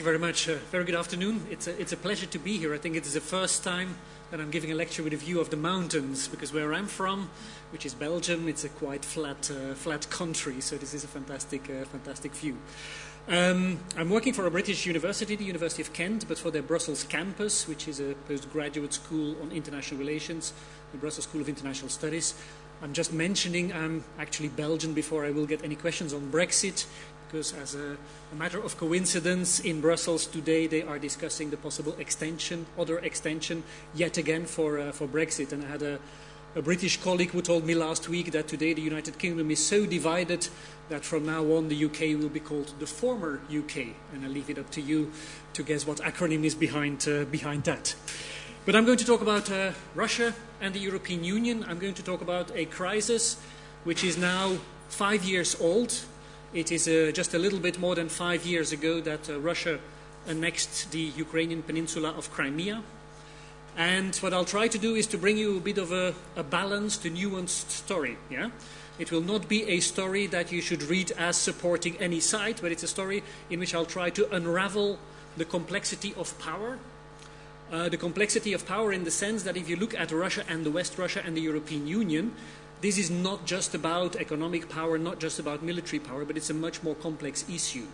you very much. Uh, very good afternoon. It's a, it's a pleasure to be here. I think it is the first time that I'm giving a lecture with a view of the mountains, because where I'm from, which is Belgium, it's a quite flat, uh, flat country, so this is a fantastic, uh, fantastic view. Um, I'm working for a British university, the University of Kent, but for their Brussels campus, which is a postgraduate school on international relations, the Brussels School of International Studies. I'm just mentioning I'm actually Belgian before I will get any questions on Brexit, because as a, a, matter of coincidence, in Brussels today they are discussing the possible extension, other extension, yet again for, uh, for Brexit. And I had a, a British colleague who told me last week that today the United Kingdom is so divided that from now on the UK will be called the former UK. And I leave it up to you to guess what acronym is behind, uh, behind that. But I'm going to talk about uh, Russia and the European Union. I'm going to talk about a crisis which is now five years old. It is uh, just a little bit more than five years ago that uh, Russia annexed the Ukrainian peninsula of Crimea. And what I'll try to do is to bring you a bit of a, a balanced, a nuanced story. Yeah? It will not be a story that you should read as supporting any side, but it's a story in which I'll try to unravel the complexity of power. Uh, the complexity of power in the sense that if you look at Russia and the West Russia and the European Union, this is not just about economic power, not just about military power, but it's a much more complex issue.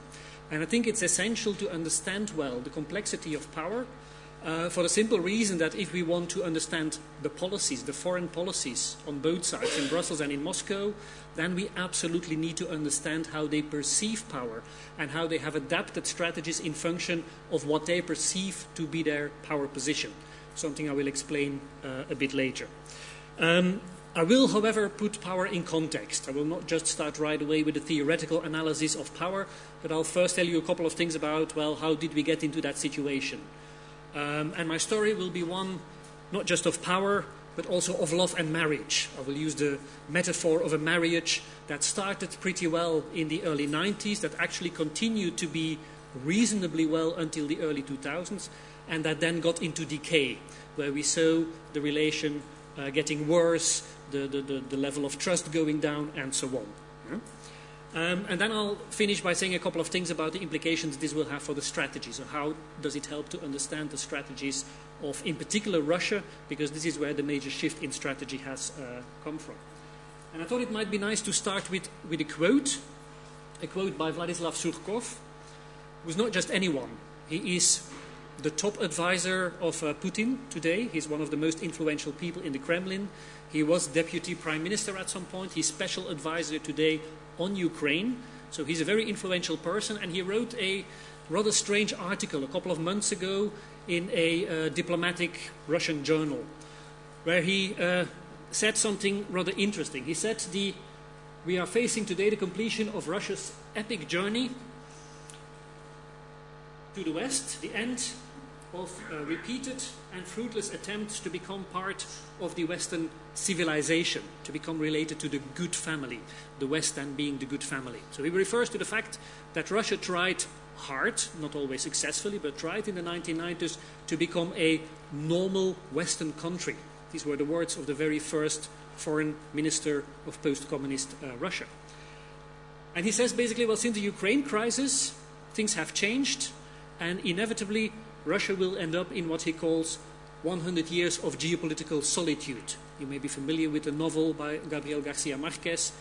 And I think it's essential to understand well the complexity of power uh, for the simple reason that if we want to understand the policies, the foreign policies on both sides, in Brussels and in Moscow, then we absolutely need to understand how they perceive power and how they have adapted strategies in function of what they perceive to be their power position. Something I will explain uh, a bit later. Um, I will, however, put power in context. I will not just start right away with a theoretical analysis of power, but I'll first tell you a couple of things about, well, how did we get into that situation? Um, and my story will be one not just of power, but also of love and marriage. I will use the metaphor of a marriage that started pretty well in the early 90s, that actually continued to be reasonably well until the early 2000s, and that then got into decay, where we saw the relation uh, getting worse, the, the, the, the, level of trust going down, and so on. Yeah? Um, and then I'll finish by saying a couple of things about the implications this will have for the strategy. So how does it help to understand the strategies of, in particular, Russia, because this is where the major shift in strategy has uh, come from. And I thought it might be nice to start with, with a quote, a quote by Vladislav Surkov, who's not just anyone. He is the top advisor of uh, Putin today. He's one of the most influential people in the Kremlin. He was deputy prime minister at some point. He's special advisor today on Ukraine. So he's a very influential person, and he wrote a rather strange article a couple of months ago in a uh, diplomatic Russian journal, where he uh, said something rather interesting. He said, the, We are facing today the completion of Russia's epic journey to the West, the end of uh, repeated and fruitless attempts to become part of the Western civilization, to become related to the good family, the West then being the good family. So he refers to the fact that Russia tried hard, not always successfully, but tried in the 1990s to become a normal Western country. These were the words of the very first foreign minister of post communist uh, Russia. And he says basically, well, since the Ukraine crisis, things have changed, and inevitably Russia will end up in what he calls 100 years of geopolitical solitude. You may be familiar with the novel by Gabriel Garcia Marquez,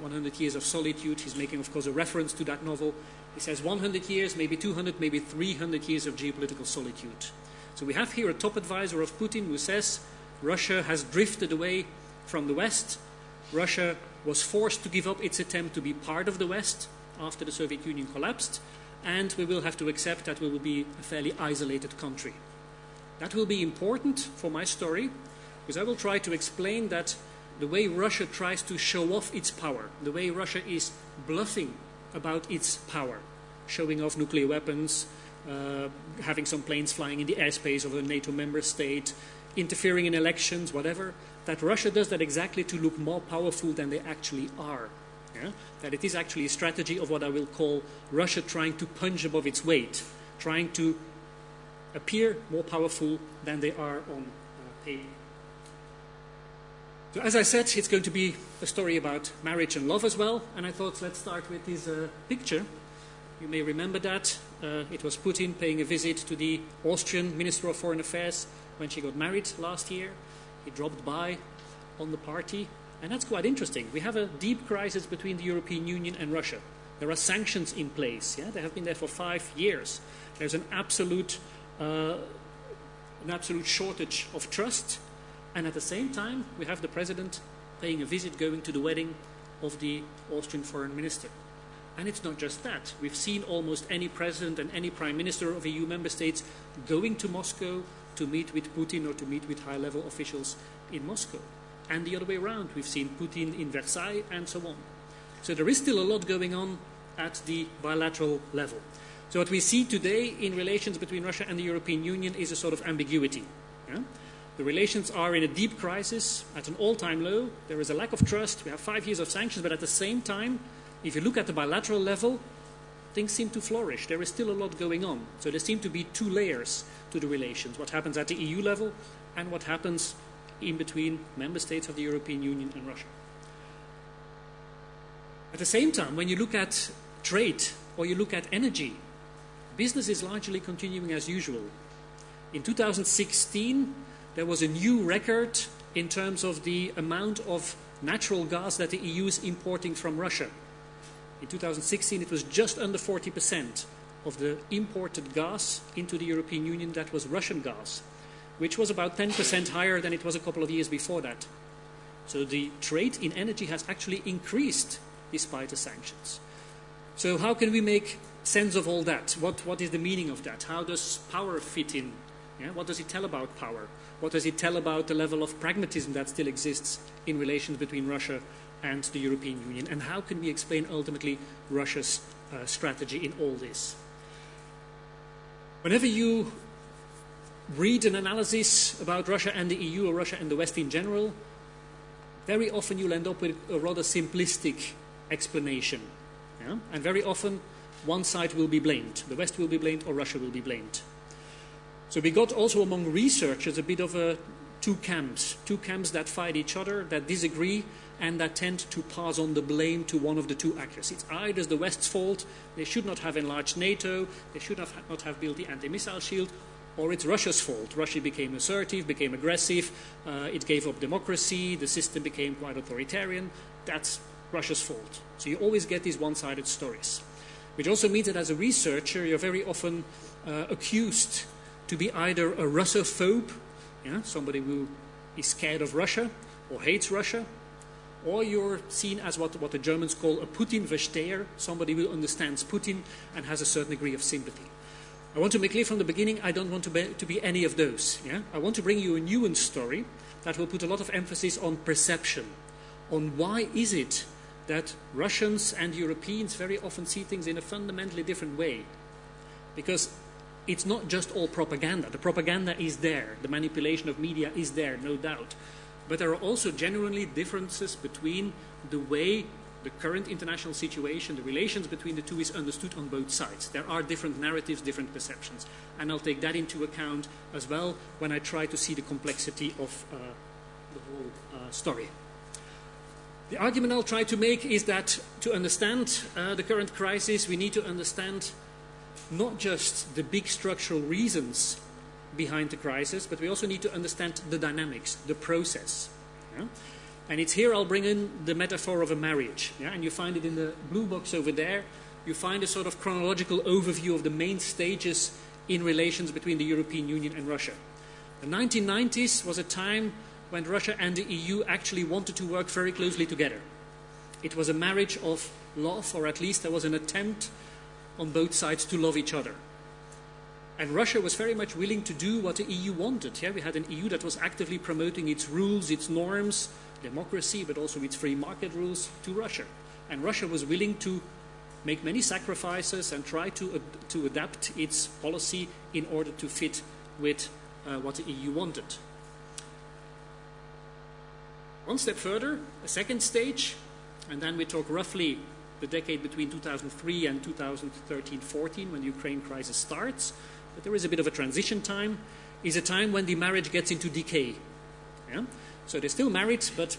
100 Years of Solitude. He's making, of course, a reference to that novel. He says 100 years, maybe 200, maybe 300 years of geopolitical solitude. So we have here a top advisor of Putin who says Russia has drifted away from the West. Russia was forced to give up its attempt to be part of the West after the Soviet Union collapsed and we will have to accept that we will be a fairly isolated country. That will be important for my story, because I will try to explain that the way Russia tries to show off its power, the way Russia is bluffing about its power, showing off nuclear weapons, uh, having some planes flying in the airspace of a NATO member state, interfering in elections, whatever, that Russia does that exactly to look more powerful than they actually are. Yeah? That it is actually a strategy of what I will call Russia trying to punch above its weight, trying to appear more powerful than they are on uh, paper. So as I said, it's going to be a story about marriage and love as well, and I thought let's start with this uh, picture You may remember that. Uh, it was Putin paying a visit to the Austrian Minister of Foreign Affairs when she got married last year. He dropped by on the party, and that's quite interesting. We have a deep crisis between the European Union and Russia. There are sanctions in place. Yeah? They have been there for five years. There's an absolute, uh, an absolute shortage of trust. And at the same time, we have the president paying a visit, going to the wedding of the Austrian foreign minister. And it's not just that. We've seen almost any president and any prime minister of EU member states going to Moscow to meet with Putin or to meet with high level officials in Moscow. And the other way around. We've seen Putin in Versailles and so on. So there is still a lot going on at the bilateral level. So what we see today in relations between Russia and the European Union is a sort of ambiguity. Yeah? The relations are in a deep crisis, at an all-time low. There is a lack of trust. We have five years of sanctions, but at the same time, if you look at the bilateral level, things seem to flourish. There is still a lot going on. So there seem to be two layers to the relations, what happens at the EU level and what happens in between member states of the European Union and Russia. At the same time, when you look at trade or you look at energy, business is largely continuing as usual. In 2016, there was a new record in terms of the amount of natural gas that the EU is importing from Russia. In 2016, it was just under 40% of the imported gas into the European Union that was Russian gas, which was about 10% higher than it was a couple of years before that. So the trade in energy has actually increased despite the sanctions. So how can we make sense of all that? What, what is the meaning of that? How does power fit in? Yeah? What does it tell about power? What does it tell about the level of pragmatism that still exists in relations between Russia and the European Union? And how can we explain ultimately Russia's uh, strategy in all this? Whenever you read an analysis about Russia and the EU or Russia and the West in general, very often you'll end up with a rather simplistic explanation. Yeah? And very often one side will be blamed. The West will be blamed or Russia will be blamed. So we got also among researchers a bit of a two camps, two camps that fight each other, that disagree, and that tend to pass on the blame to one of the two actors. It's either the West's fault, they should not have enlarged NATO, they should have not have built the anti-missile shield, or it's Russia's fault. Russia became assertive, became aggressive, uh, it gave up democracy, the system became quite authoritarian. That's Russia's fault. So you always get these one-sided stories. Which also means that as a researcher, you're very often uh, accused to be either a Russophobe, yeah, somebody who is scared of Russia or hates Russia, or you're seen as what, what the Germans call a Putin-Versteher, somebody who understands Putin and has a certain degree of sympathy. I want to make clear from the beginning, I don't want to be, to be any of those. Yeah? I want to bring you a nuanced story that will put a lot of emphasis on perception, on why is it that Russians and Europeans very often see things in a fundamentally different way. Because it's not just all propaganda. The propaganda is there, the manipulation of media is there, no doubt. But there are also genuinely differences between the way the current international situation, the relations between the two is understood on both sides. There are different narratives, different perceptions. And I'll take that into account as well when I try to see the complexity of uh, the whole uh, story. The argument I'll try to make is that to understand uh, the current crisis, we need to understand not just the big structural reasons behind the crisis, but we also need to understand the dynamics, the process. Yeah? And it's here I'll bring in the metaphor of a marriage. Yeah? And you find it in the blue box over there. You find a sort of chronological overview of the main stages in relations between the European Union and Russia. The 1990s was a time when Russia and the EU actually wanted to work very closely together. It was a marriage of love, or at least there was an attempt on both sides to love each other. And Russia was very much willing to do what the EU wanted. Yeah, we had an EU that was actively promoting its rules, its norms, democracy, but also its free market rules to Russia. And Russia was willing to make many sacrifices and try to, uh, to adapt its policy in order to fit with uh, what the EU wanted. One step further, a second stage, and then we talk roughly the decade between 2003 and 2013-14 when the Ukraine crisis starts, but there is a bit of a transition time, is a time when the marriage gets into decay. Yeah? So they're still married, but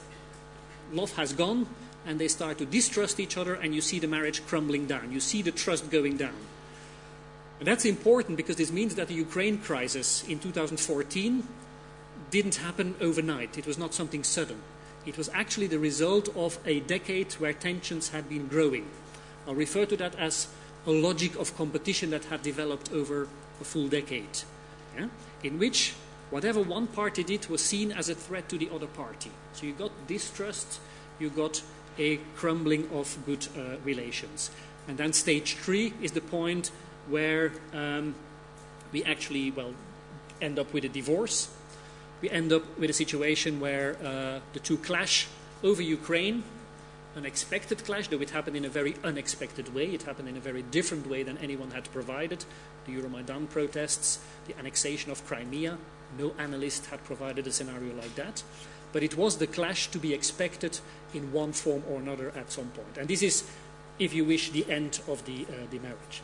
love has gone, and they start to distrust each other, and you see the marriage crumbling down. You see the trust going down. And that's important because this means that the Ukraine crisis in 2014 didn't happen overnight. It was not something sudden. It was actually the result of a decade where tensions had been growing. I'll refer to that as a logic of competition that had developed over a full decade, yeah? in which whatever one party did was seen as a threat to the other party. So you got distrust, you got a crumbling of good uh, relations. And then stage three is the point where um, we actually, well, end up with a divorce. We end up with a situation where uh, the two clash over Ukraine, an expected clash, though it happened in a very unexpected way. It happened in a very different way than anyone had provided. The Euromaidan protests, the annexation of Crimea. No analyst had provided a scenario like that. But it was the clash to be expected in one form or another at some point. And this is, if you wish, the end of the, uh, the marriage.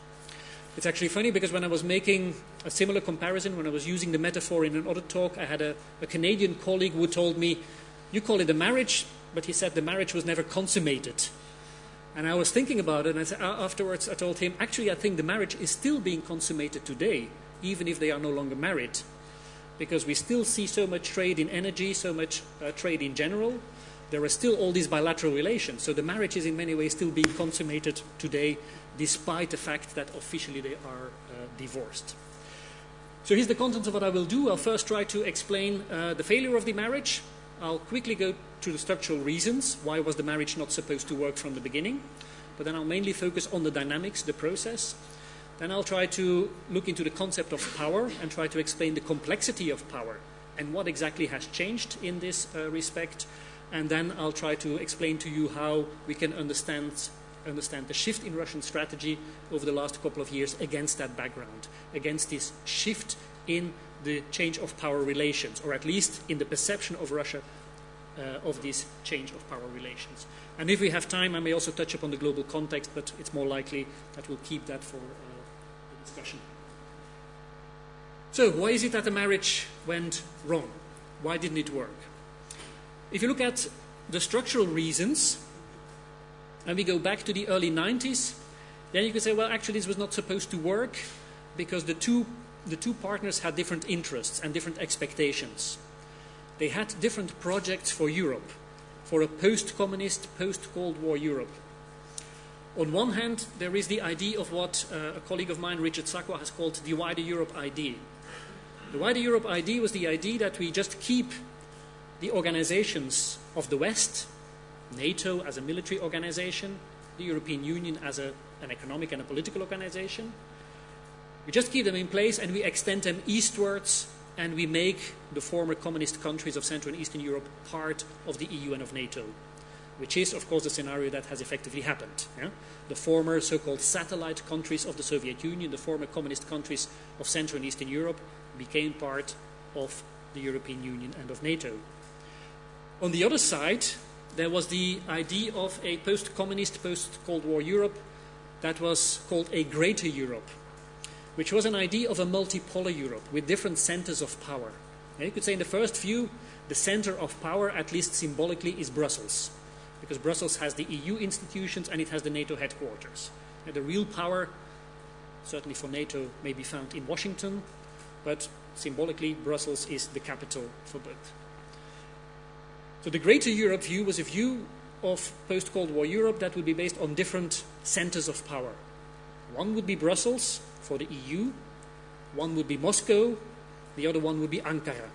It's actually funny because when I was making a similar comparison, when I was using the metaphor in another talk, I had a, a Canadian colleague who told me, You call it a marriage, but he said the marriage was never consummated. And I was thinking about it, and I said, afterwards I told him, Actually, I think the marriage is still being consummated today, even if they are no longer married. Because we still see so much trade in energy, so much uh, trade in general. There are still all these bilateral relations. So the marriage is in many ways still being consummated today despite the fact that officially they are uh, divorced. So here's the contents of what I will do. I'll first try to explain uh, the failure of the marriage. I'll quickly go to the structural reasons. Why was the marriage not supposed to work from the beginning? But then I'll mainly focus on the dynamics, the process. Then I'll try to look into the concept of power and try to explain the complexity of power and what exactly has changed in this uh, respect. And then I'll try to explain to you how we can understand understand the shift in Russian strategy over the last couple of years against that background, against this shift in the change of power relations, or at least in the perception of Russia uh, of this change of power relations. And if we have time, I may also touch upon the global context, but it's more likely that we'll keep that for uh, discussion. So, why is it that the marriage went wrong? Why didn't it work? If you look at the structural reasons, and we go back to the early 90s, then you could say, well, actually, this was not supposed to work because the two, the two partners had different interests and different expectations. They had different projects for Europe, for a post communist, post Cold War Europe. On one hand, there is the idea of what uh, a colleague of mine, Richard Sakwa, has called the wider Europe idea. The wider Europe idea was the idea that we just keep the organizations of the West NATO as a military organization, the European Union as a, an economic and a political organization. We just keep them in place and we extend them eastwards and we make the former communist countries of Central and Eastern Europe part of the EU and of NATO, which is, of course, the scenario that has effectively happened. Yeah? The former so called satellite countries of the Soviet Union, the former communist countries of Central and Eastern Europe, became part of the European Union and of NATO. On the other side, there was the idea of a post communist, post Cold War Europe that was called a greater Europe, which was an idea of a multipolar Europe with different centers of power. you could say, in the first view, the center of power, at least symbolically, is Brussels, because Brussels has the EU institutions and it has the NATO headquarters. And the real power, certainly for NATO, may be found in Washington, but symbolically, Brussels is the capital for both. So the Greater Europe view was a view of post Cold War Europe that would be based on different centers of power. One would be Brussels for the EU, one would be Moscow, the other one would be Ankara,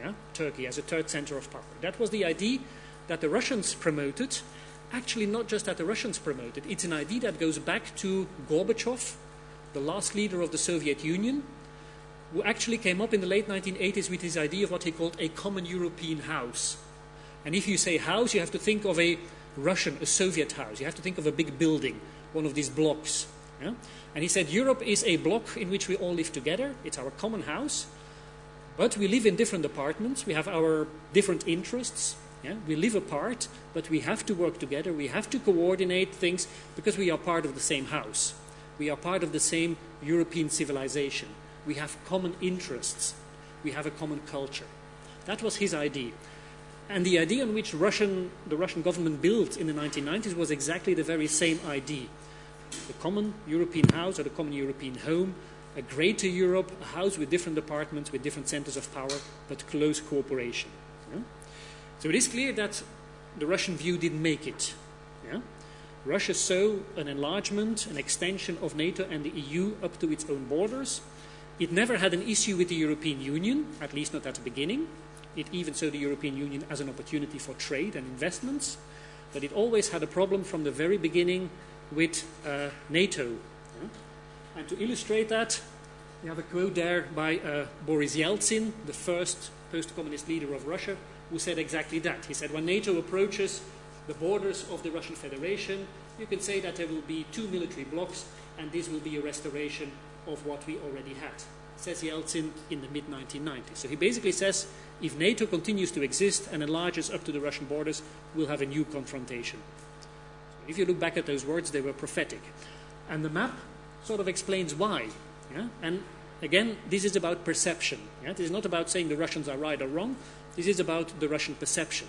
yeah? Turkey as a third center of power. That was the idea that the Russians promoted. Actually, not just that the Russians promoted, it's an idea that goes back to Gorbachev, the last leader of the Soviet Union, who actually came up in the late 1980s with his idea of what he called a common European house. And if you say house, you have to think of a Russian, a Soviet house. You have to think of a big building, one of these blocks. Yeah? And he said Europe is a block in which we all live together. It's our common house. But we live in different apartments. We have our different interests. Yeah? We live apart, but we have to work together. We have to coordinate things because we are part of the same house. We are part of the same European civilization. We have common interests. We have a common culture. That was his idea. And the idea on which Russian, the Russian government built in the 1990s was exactly the very same idea. The common European house or the common European home, a greater Europe, a house with different departments, with different centers of power, but close cooperation. So it is clear that the Russian view didn't make it. Yeah? Russia saw an enlargement, an extension of NATO and the EU up to its own borders. It never had an issue with the European Union, at least not at the beginning. It even saw the European Union as an opportunity for trade and investments. But it always had a problem from the very beginning with uh, NATO. Yeah? And to illustrate that, we have a quote there by uh, Boris Yeltsin, the first post communist leader of Russia, who said exactly that. He said, when NATO approaches the borders of the Russian Federation, you can say that there will be two military blocks, and this will be a restoration of what we already had, says Yeltsin in the mid 1990s. So he basically says if NATO continues to exist and enlarges up to the Russian borders, we'll have a new confrontation. If you look back at those words, they were prophetic. And the map sort of explains why. Yeah? And again, this is about perception. Yeah? This is not about saying the Russians are right or wrong. This is about the Russian perception.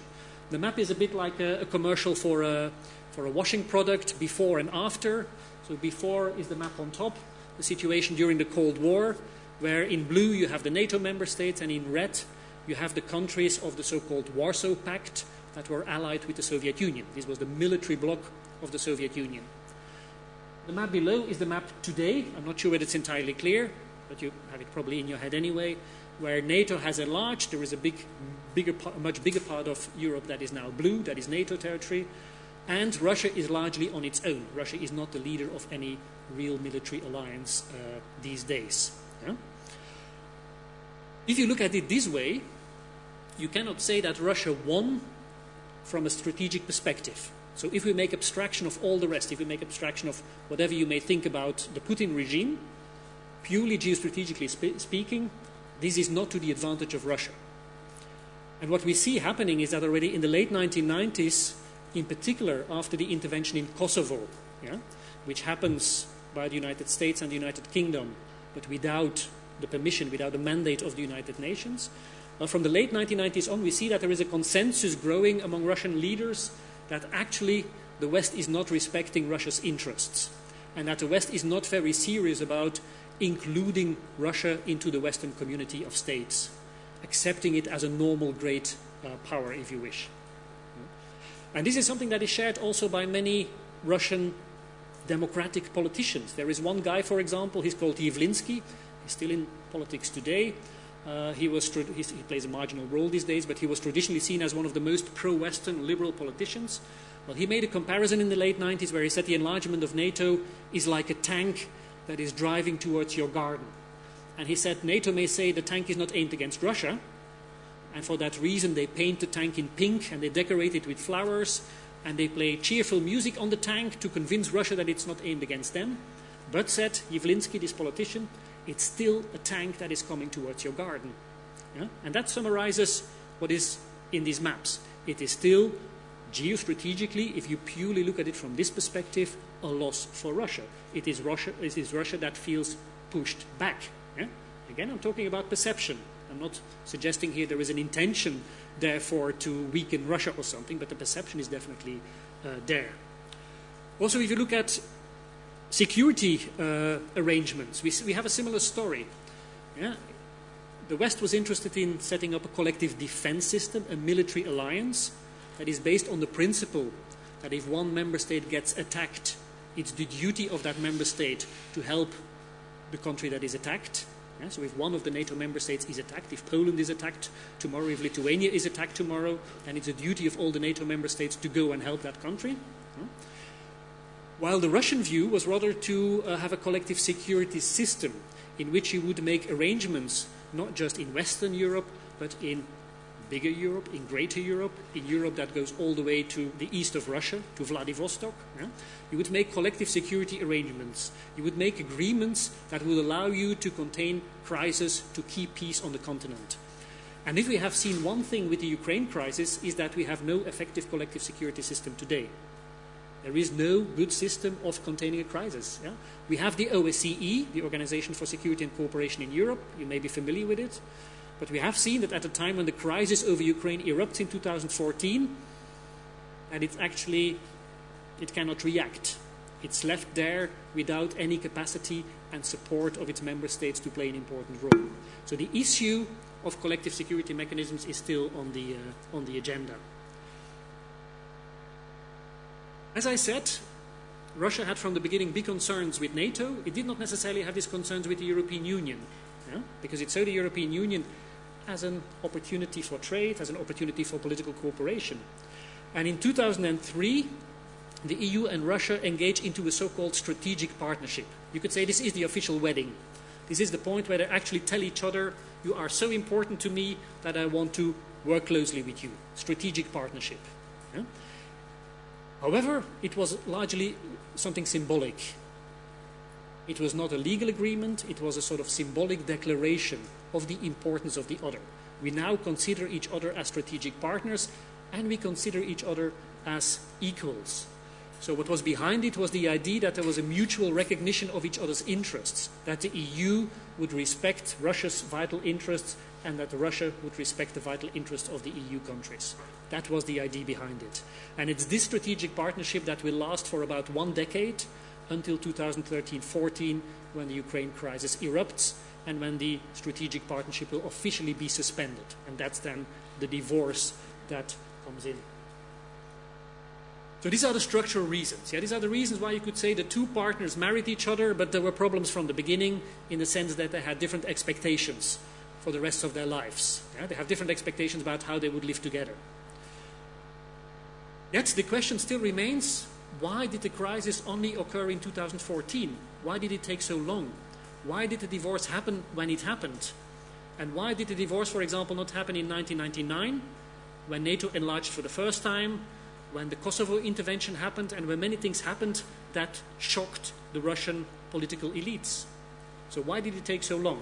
The map is a bit like a, a commercial for a, for a washing product before and after. So before is the map on top, the situation during the Cold War, where in blue you have the NATO member states and in red you have the countries of the so-called Warsaw Pact that were allied with the Soviet Union. This was the military bloc of the Soviet Union. The map below is the map today. I'm not sure whether it's entirely clear, but you have it probably in your head anyway, where NATO has enlarged. There is a big, bigger, much bigger part of Europe that is now blue, that is NATO territory, and Russia is largely on its own. Russia is not the leader of any real military alliance uh, these days. Yeah? If you look at it this way, you cannot say that Russia won from a strategic perspective. So if we make abstraction of all the rest, if we make abstraction of whatever you may think about the Putin regime, purely geostrategically spe speaking, this is not to the advantage of Russia. And what we see happening is that already in the late 1990s, in particular after the intervention in Kosovo, yeah, which happens by the United States and the United Kingdom, but without the permission, without the mandate of the United Nations, from the late 1990s on, we see that there is a consensus growing among Russian leaders that actually the West is not respecting Russia's interests and that the West is not very serious about including Russia into the Western community of states, accepting it as a normal great uh, power, if you wish. And this is something that is shared also by many Russian democratic politicians. There is one guy, for example, he's called Yavlinsky. He's still in politics today. Uh, he, was he plays a marginal role these days, but he was traditionally seen as one of the most pro-Western liberal politicians. Well, he made a comparison in the late 90s where he said the enlargement of NATO is like a tank that is driving towards your garden. And he said NATO may say the tank is not aimed against Russia, and for that reason they paint the tank in pink and they decorate it with flowers and they play cheerful music on the tank to convince Russia that it's not aimed against them. But, said Yavlinsky, this politician, it's still a tank that is coming towards your garden. Yeah? And that summarizes what is in these maps. It is still, geostrategically, if you purely look at it from this perspective, a loss for Russia. It is Russia, it is Russia that feels pushed back. Again, I'm talking about perception. I'm not suggesting here there is an intention, therefore, to weaken Russia or something, but the perception is definitely uh, there. Also, if you look at security uh, arrangements. We, we have a similar story. Yeah? The West was interested in setting up a collective defense system, a military alliance that is based on the principle that if one member state gets attacked, it's the duty of that member state to help the country that is attacked. Yeah? So if one of the NATO member states is attacked, if Poland is attacked tomorrow, if Lithuania is attacked tomorrow, then it's a duty of all the NATO member states to go and help that country. While the Russian view was rather to uh, have a collective security system in which you would make arrangements not just in Western Europe, but in bigger Europe, in greater Europe, in Europe that goes all the way to the east of Russia, to Vladivostok. Yeah? You would make collective security arrangements. You would make agreements that would allow you to contain crisis, to keep peace on the continent. And if we have seen one thing with the Ukraine crisis, is that we have no effective collective security system today. There is no good system of containing a crisis. Yeah? We have the OSCE, the Organization for Security and Cooperation in Europe. You may be familiar with it. But we have seen that at the time when the crisis over Ukraine erupts in 2014, and it's actually, it cannot react. It's left there without any capacity and support of its member states to play an important role. So the issue of collective security mechanisms is still on the, uh, on the agenda. As I said, Russia had from the beginning big concerns with NATO. It did not necessarily have these concerns with the European Union, yeah? because it saw the European Union as an opportunity for trade, as an opportunity for political cooperation. And in 2003, the EU and Russia engaged into a so-called strategic partnership. You could say this is the official wedding. This is the point where they actually tell each other, you are so important to me that I want to work closely with you. Strategic partnership. Yeah? However, it was largely something symbolic. It was not a legal agreement, it was a sort of symbolic declaration of the importance of the other. We now consider each other as strategic partners and we consider each other as equals. So what was behind it was the idea that there was a mutual recognition of each other's interests, that the EU would respect Russia's vital interests and that Russia would respect the vital interests of the EU countries. That was the idea behind it. And it's this strategic partnership that will last for about one decade until 2013-14 when the Ukraine crisis erupts and when the strategic partnership will officially be suspended. And that's then the divorce that comes in. So these are the structural reasons. Yeah, these are the reasons why you could say the two partners married each other, but there were problems from the beginning in the sense that they had different expectations for the rest of their lives. Yeah, they have different expectations about how they would live together. Yet the question still remains, why did the crisis only occur in 2014? Why did it take so long? Why did the divorce happen when it happened? And why did the divorce, for example, not happen in 1999, when NATO enlarged for the first time, when the Kosovo intervention happened, and when many things happened that shocked the Russian political elites? So why did it take so long?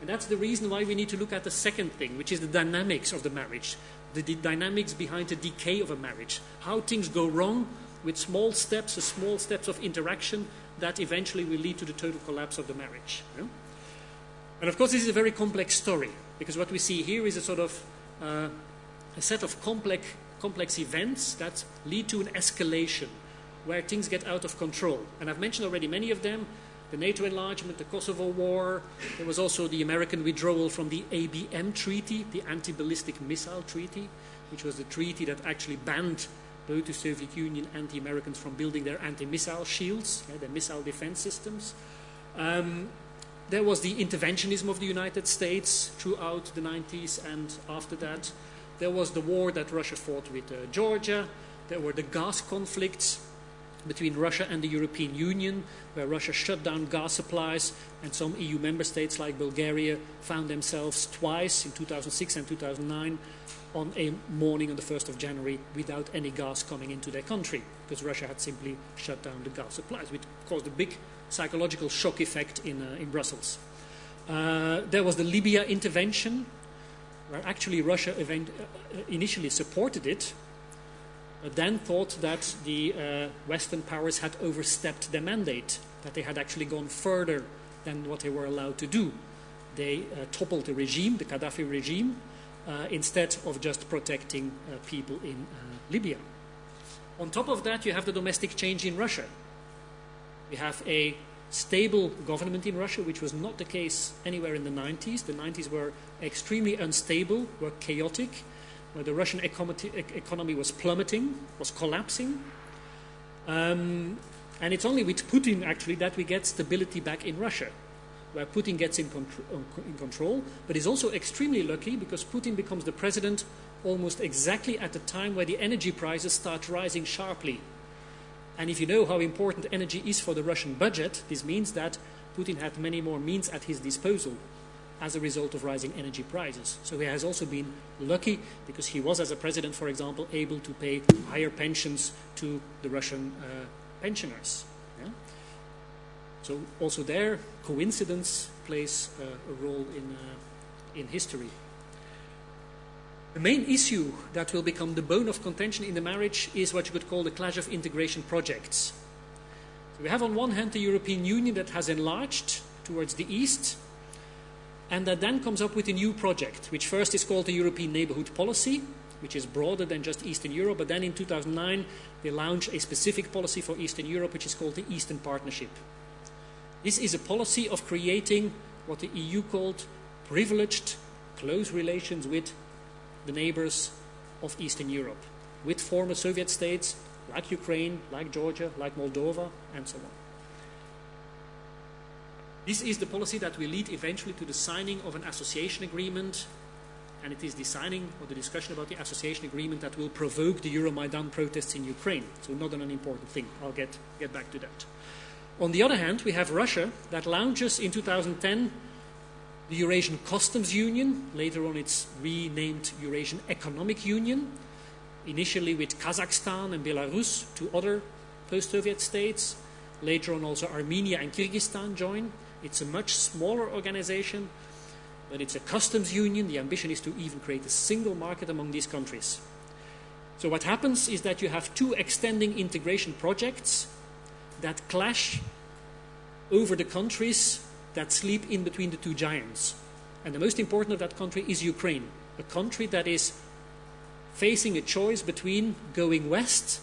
And that's the reason why we need to look at the second thing, which is the dynamics of the marriage, the, dynamics behind the decay of a marriage, how things go wrong with small steps, small steps of interaction that eventually will lead to the total collapse of the marriage. Yeah? And of course, this is a very complex story because what we see here is a sort of uh, a set of complex, complex events that lead to an escalation where things get out of control. And I've mentioned already many of them the NATO enlargement, the Kosovo War. There was also the American withdrawal from the ABM Treaty, the Anti Ballistic Missile Treaty, which was the treaty that actually banned both the Soviet Union and the Americans from building their anti-missile shields, yeah, their missile defense systems. Um, there was the interventionism of the United States throughout the 90s and after that. There was the war that Russia fought with uh, Georgia. There were the gas conflicts between Russia and the European Union, where Russia shut down gas supplies, and some EU member states like Bulgaria found themselves twice in 2006 and 2009 on a morning on the 1st of January without any gas coming into their country because Russia had simply shut down the gas supplies, which caused a big psychological shock effect in, uh, in Brussels. Uh, there was the Libya intervention, where actually Russia event, uh, initially supported it, but then thought that the uh, Western powers had overstepped their mandate, that they had actually gone further than what they were allowed to do. They uh, toppled the regime, the Gaddafi regime, uh, instead of just protecting uh, people in uh, Libya. On top of that, you have the domestic change in Russia. We have a stable government in Russia, which was not the case anywhere in the 90s. The 90s were extremely unstable, were chaotic, where the Russian economy was plummeting, was collapsing. Um, and it's only with Putin, actually, that we get stability back in Russia where Putin gets in, contr in control, but is also extremely lucky because Putin becomes the president almost exactly at the time where the energy prices start rising sharply. And if you know how important energy is for the Russian budget, this means that Putin had many more means at his disposal as a result of rising energy prices. So he has also been lucky because he was, as a president, for example, able to pay higher pensions to the Russian uh, pensioners. So also there, coincidence plays uh, a role in, uh, in history. The main issue that will become the bone of contention in the marriage is what you could call the clash of integration projects. So we have on one hand the European Union that has enlarged towards the east, and that then comes up with a new project, which first is called the European Neighbourhood Policy, which is broader than just Eastern Europe. But then in 2009, they launched a specific policy for Eastern Europe, which is called the Eastern Partnership. This is a policy of creating what the EU called privileged, close relations with the neighbors of Eastern Europe, with former Soviet states like Ukraine, like Georgia, like Moldova, and so on. This is the policy that will lead eventually to the signing of an association agreement, and it is the signing or the discussion about the association agreement that will provoke the Euromaidan protests in Ukraine. So, not an unimportant thing. I'll get, get back to that. On the other hand, we have Russia that launches in 2010 the Eurasian Customs Union. Later on, it's renamed Eurasian Economic Union. Initially with Kazakhstan and Belarus, two other post Soviet states. Later on, also Armenia and Kyrgyzstan join. It's a much smaller organization, but it's a customs union. The ambition is to even create a single market among these countries. So, what happens is that you have two extending integration projects that clash over the countries that sleep in between the two giants. And the most important of that country is Ukraine, a country that is facing a choice between going west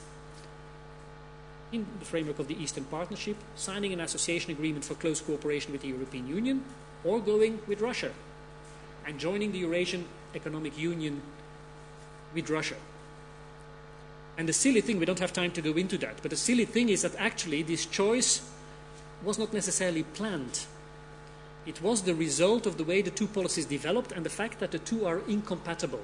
in the framework of the Eastern Partnership, signing an association agreement for close cooperation with the European Union, or going with Russia and joining the Eurasian Economic Union with Russia. And the silly thing, we don't have time to go into that, but the silly thing is that actually this choice was not necessarily planned. It was the result of the way the two policies developed and the fact that the two are incompatible.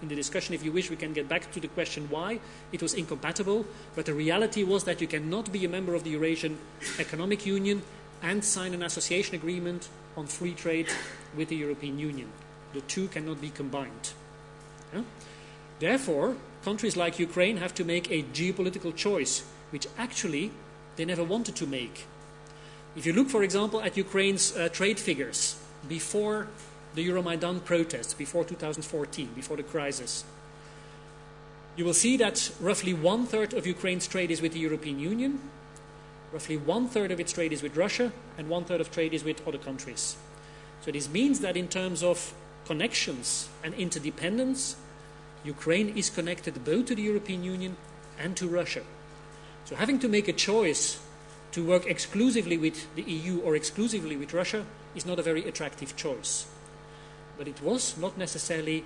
In the discussion, if you wish, we can get back to the question why it was incompatible, but the reality was that you cannot be a member of the Eurasian Economic Union and sign an association agreement on free trade with the European Union. The two cannot be combined. Therefore, countries like Ukraine have to make a geopolitical choice, which actually they never wanted to make. If you look, for example, at Ukraine's uh, trade figures before the Euromaidan protests, before 2014, before the crisis, you will see that roughly one third of Ukraine's trade is with the European Union, roughly one third of its trade is with Russia, and one third of trade is with other countries. So this means that in terms of connections and interdependence, Ukraine is connected both to the European Union and to Russia. So having to make a choice to work exclusively with the EU or exclusively with Russia is not a very attractive choice. But it was not necessarily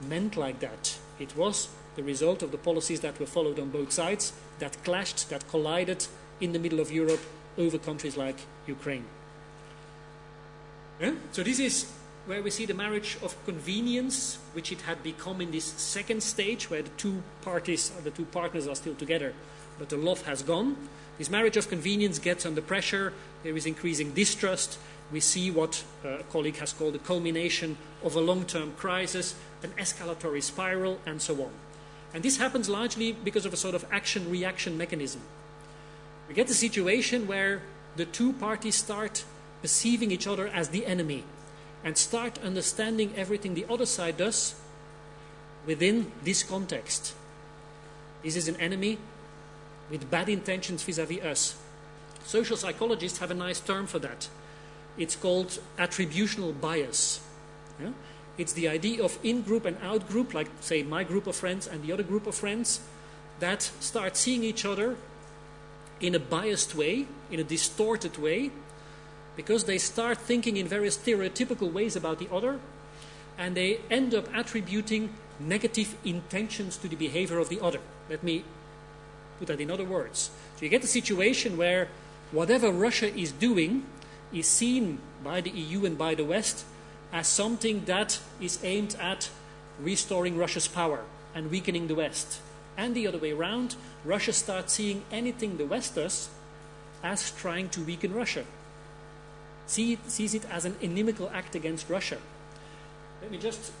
meant like that. It was the result of the policies that were followed on both sides that clashed, that collided in the middle of Europe over countries like Ukraine. Yeah? So, this is where we see the marriage of convenience, which it had become in this second stage, where the two parties, the two partners are still together, but the love has gone. This marriage of convenience gets under pressure, there is increasing distrust. We see what a colleague has called the culmination of a long term crisis, an escalatory spiral, and so on. And this happens largely because of a sort of action reaction mechanism. We get a situation where the two parties start perceiving each other as the enemy and start understanding everything the other side does within this context. This is an enemy with bad intentions vis a vis us. Social psychologists have a nice term for that. It's called attributional bias. Yeah? It's the idea of in group and out group, like, say, my group of friends and the other group of friends, that start seeing each other in a biased way, in a distorted way, because they start thinking in very stereotypical ways about the other, and they end up attributing negative intentions to the behavior of the other. Let me put that in other words. So you get a situation where whatever Russia is doing is seen by the EU and by the West as something that is aimed at restoring Russia's power and weakening the West. And the other way around, Russia starts seeing anything the West does as trying to weaken Russia see, sees it as an inimical act against Russia. Let me just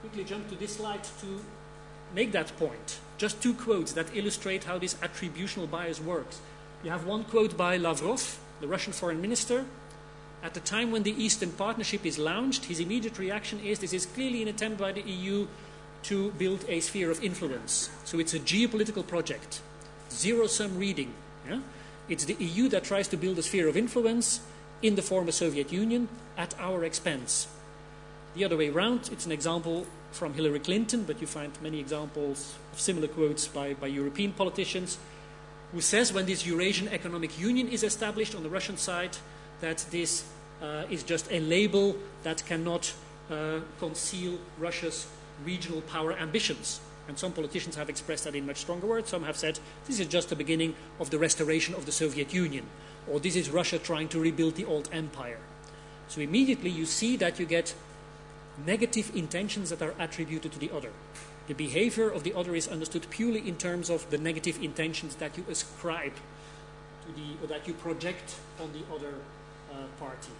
quickly jump to this slide to make that point. Just two quotes that illustrate how this attributional bias works. You have one quote by Lavrov, the Russian foreign minister. At the time when the Eastern Partnership is launched, his immediate reaction is this is clearly an attempt by the EU to build a sphere of influence. So it's a geopolitical project, zero sum reading. Yeah? It's the EU that tries to build a sphere of influence, in the former Soviet Union at our expense. The other way around, it's an example from Hillary Clinton, but you find many examples of similar quotes by, by European politicians, who says when this Eurasian Economic Union is established on the Russian side, that this uh, is just a label that cannot uh, conceal Russia's regional power ambitions. And some politicians have expressed that in much stronger words. Some have said this is just the beginning of the restoration of the Soviet Union, or this is Russia trying to rebuild the old empire. So immediately you see that you get negative intentions that are attributed to the other. The behavior of the other is understood purely in terms of the negative intentions that you ascribe to the, or that you project on the other uh, party.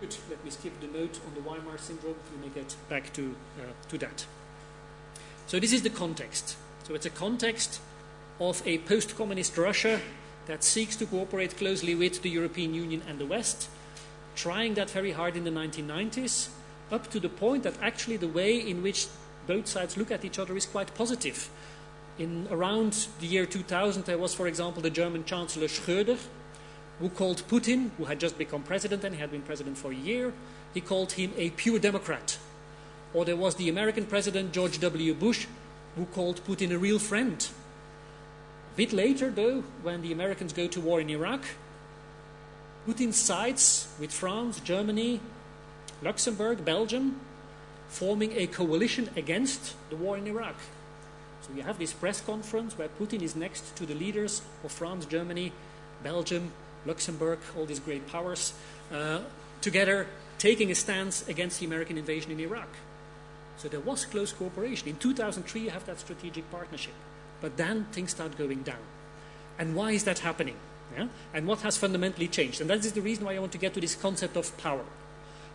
Good. Let me skip the note on the Weimar syndrome. We may get back to, uh, to that. So this is the context. So it's a context of a post-communist Russia that seeks to cooperate closely with the European Union and the West, trying that very hard in the 1990s, up to the point that actually the way in which both sides look at each other is quite positive. In around the year 2000, there was, for example, the German Chancellor Schröder, who called Putin, who had just become president and he had been president for a year, he called him a pure Democrat. Or there was the American president, George W. Bush, who called Putin a real friend. A bit later, though, when the Americans go to war in Iraq, Putin sides with France, Germany, Luxembourg, Belgium, forming a coalition against the war in Iraq. So you have this press conference where Putin is next to the leaders of France, Germany, Belgium, Luxembourg, all these great powers, uh, together taking a stance against the American invasion in Iraq. So there was close cooperation. In 2003, you have that strategic partnership. But then things start going down. And why is that happening? Yeah? And what has fundamentally changed? And that is the reason why I want to get to this concept of power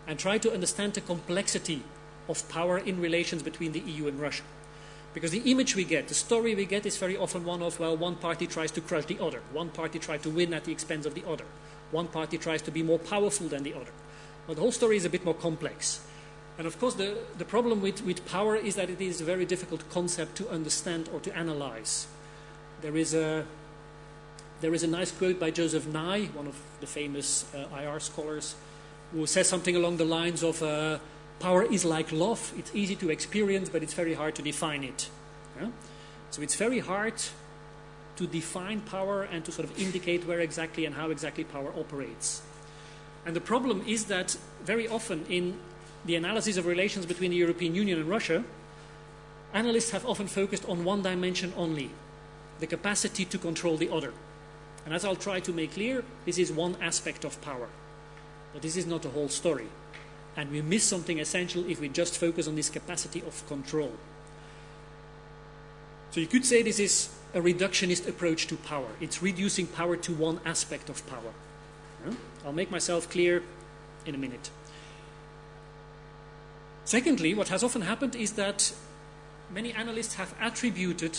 and try to understand the complexity of power in relations between the EU and Russia. Because the image we get, the story we get, is very often one of, well, one party tries to crush the other, one party tries to win at the expense of the other, one party tries to be more powerful than the other. But the whole story is a bit more complex. And of course, the, the problem with, with power is that it is a very difficult concept to understand or to analyze. There is a, there is a nice quote by Joseph Nye, one of the famous uh, IR scholars, who says something along the lines of uh, power is like love. It's easy to experience, but it's very hard to define it. Yeah? So it's very hard to define power and to sort of indicate where exactly and how exactly power operates. And the problem is that very often in the analysis of relations between the European Union and Russia, analysts have often focused on one dimension only the capacity to control the other. And as I'll try to make clear, this is one aspect of power. But this is not the whole story. And we miss something essential if we just focus on this capacity of control. So you could say this is a reductionist approach to power. It's reducing power to one aspect of power. I'll make myself clear in a minute. Secondly, what has often happened is that many analysts have attributed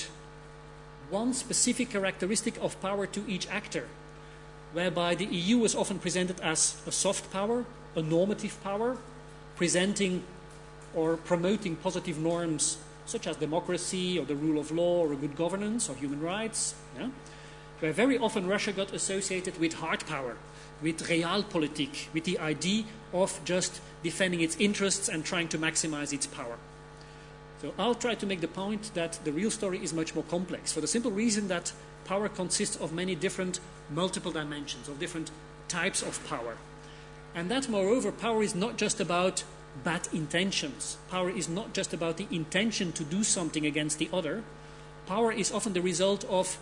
one specific characteristic of power to each actor whereby the EU is often presented as a soft power, a normative power, presenting or promoting positive norms such as democracy or the rule of law or good governance or human rights. Yeah? Where very often Russia got associated with hard power, with realpolitik, with the idea of just defending its interests and trying to maximize its power. So I'll try to make the point that the real story is much more complex for the simple reason that power consists of many different multiple dimensions, of different types of power. And that, moreover, power is not just about bad intentions. Power is not just about the intention to do something against the other. Power is often the result of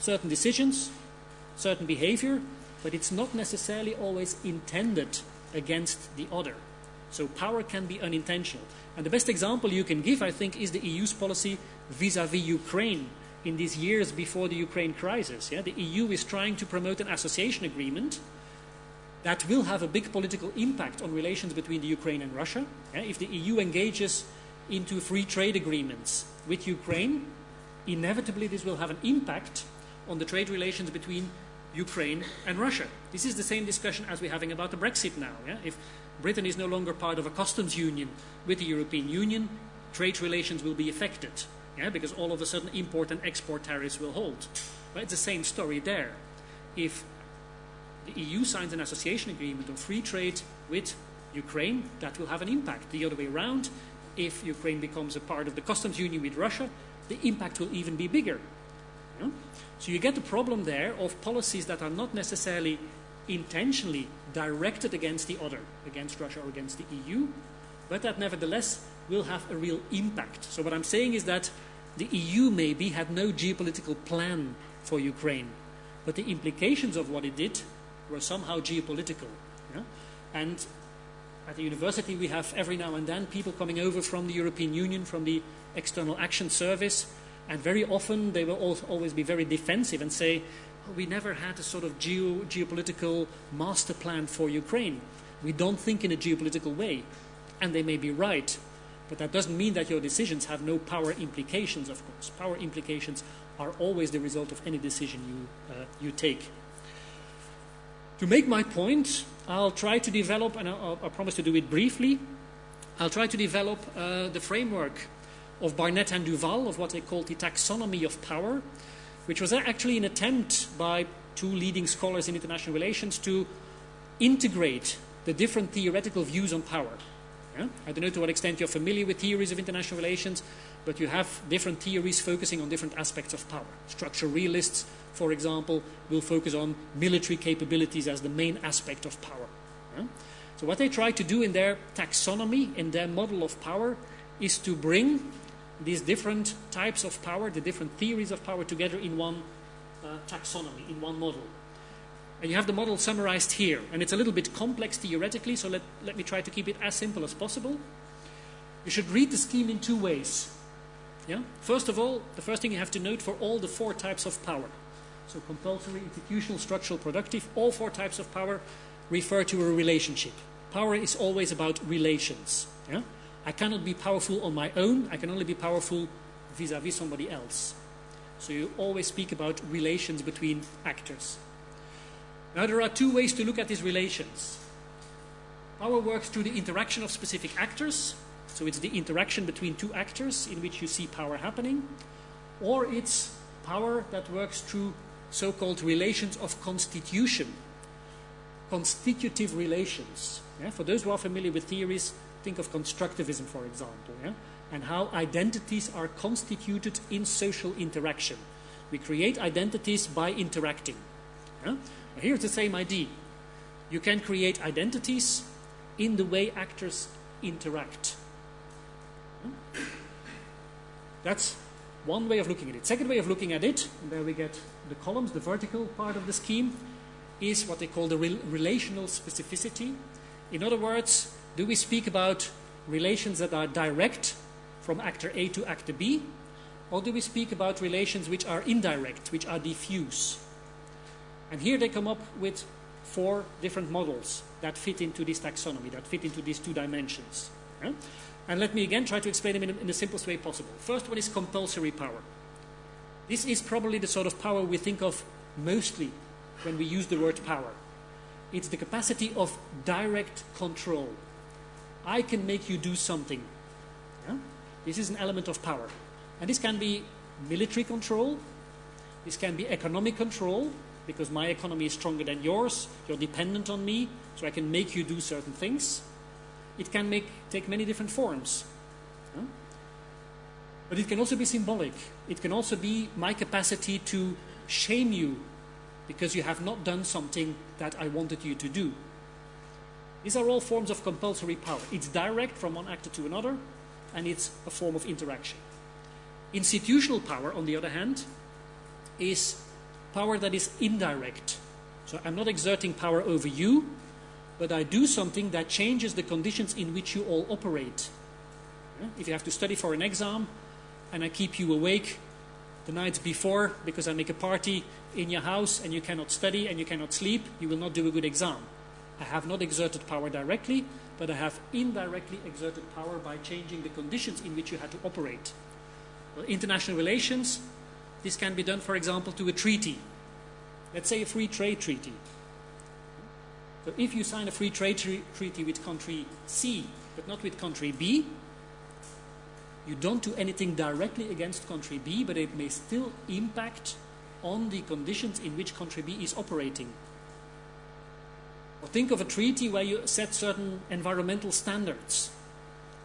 certain decisions, certain behavior, but it's not necessarily always intended against the other. So power can be unintentional. And the best example you can give, I think, is the EU's policy vis-à-vis -vis Ukraine in these years before the Ukraine crisis. Yeah? The EU is trying to promote an association agreement that will have a big political impact on relations between the Ukraine and Russia. If the EU engages into free trade agreements with Ukraine, inevitably this will have an impact on the trade relations between Ukraine and Russia. This is the same discussion as we're having about the Brexit now. Yeah? If Britain is no longer part of a customs union with the European Union, trade relations will be affected yeah, because all of a sudden import and export tariffs will hold. But it's the same story there. if the EU signs an association agreement on free trade with Ukraine, that will have an impact. The other way around, if Ukraine becomes a part of the customs union with Russia, the impact will even be bigger. So you get the problem there of policies that are not necessarily intentionally directed against the other, against Russia or against the EU, but that nevertheless will have a real impact. So what I'm saying is that the EU maybe had no geopolitical plan for Ukraine, but the implications of what it did were somehow geopolitical. And at the university, we have every now and then people coming over from the European Union, from the External Action Service, and very often they will always be very defensive and say, oh, we never had a sort of geo geopolitical master plan for Ukraine. We don't think in a geopolitical way. And they may be right, but that doesn't mean that your decisions have no power implications, of course. Power implications are always the result of any decision you, uh, you take. To make my point, I'll try to develop, and I'll, I'll promise to do it briefly, I'll try to develop uh, the framework of Barnett and Duvall of what they called the taxonomy of power, which was actually an attempt by two leading scholars in international relations to integrate the different theoretical views on power. Yeah? I don't know to what extent you're familiar with theories of international relations, but you have different theories focusing on different aspects of power. Structural realists, for example, will focus on military capabilities as the main aspect of power. Yeah? So what they try to do in their taxonomy, in their model of power, is to bring these different types of power, the different theories of power together in one uh, taxonomy, in one model. And you have the model summarized here. And it's a little bit complex theoretically, so let, let me try to keep it as simple as possible. You should read the scheme in two ways. Yeah? First of all, the first thing you have to note for all the four types of power. So compulsory, institutional, structural, productive, all four types of power refer to a relationship. Power is always about relations. Yeah? I cannot be powerful on my own, I can only be powerful vis-a-vis -vis somebody else. So you always speak about relations between actors. Now there are two ways to look at these relations. Power works through the interaction of specific actors, so it's the interaction between two actors in which you see power happening, or it's power that works through so-called relations of constitution, constitutive relations. Yeah? For those who are familiar with theories, think of constructivism, for example, yeah? and how identities are constituted in social interaction. We create identities by interacting. Yeah? Here's the same idea. You can create identities in the way actors interact. That's one way of looking at it. Second way of looking at it, and there we get the columns, the vertical part of the scheme, is what they call the re relational specificity. In other words, do we speak about relations that are direct from actor A to actor B, or do we speak about relations which are indirect, which are diffuse? And here they come up with four different models that fit into this taxonomy, that fit into these two dimensions. And let me again try to explain them in, in the simplest way possible. First one is compulsory power. This is probably the sort of power we think of mostly when we use the word power. It's the capacity of direct control. I can make you do something. Yeah? This is an element of power. And this can be military control, this can be economic control, because my economy is stronger than yours, you're dependent on me, so I can make you do certain things it can make, take many different forms. Huh? But it can also be symbolic. It can also be my capacity to shame you because you have not done something that I wanted you to do. These are all forms of compulsory power. It's direct from one actor to another, and it's a form of interaction. Institutional power, on the other hand, is power that is indirect. So I'm not exerting power over you, but I do something that changes the conditions in which you all operate. If you have to study for an exam and I keep you awake the nights before because I make a party in your house and you cannot study and you cannot sleep, you will not do a good exam. I have not exerted power directly, but I have indirectly exerted power by changing the conditions in which you had to operate. Well, international relations, this can be done, for example, to a treaty. Let's say a free trade treaty. So if you sign a free trade treaty with country C, but not with country B, you don't do anything directly against country B, but it may still impact on the conditions in which country B is operating. Or think of a treaty where you set certain environmental standards.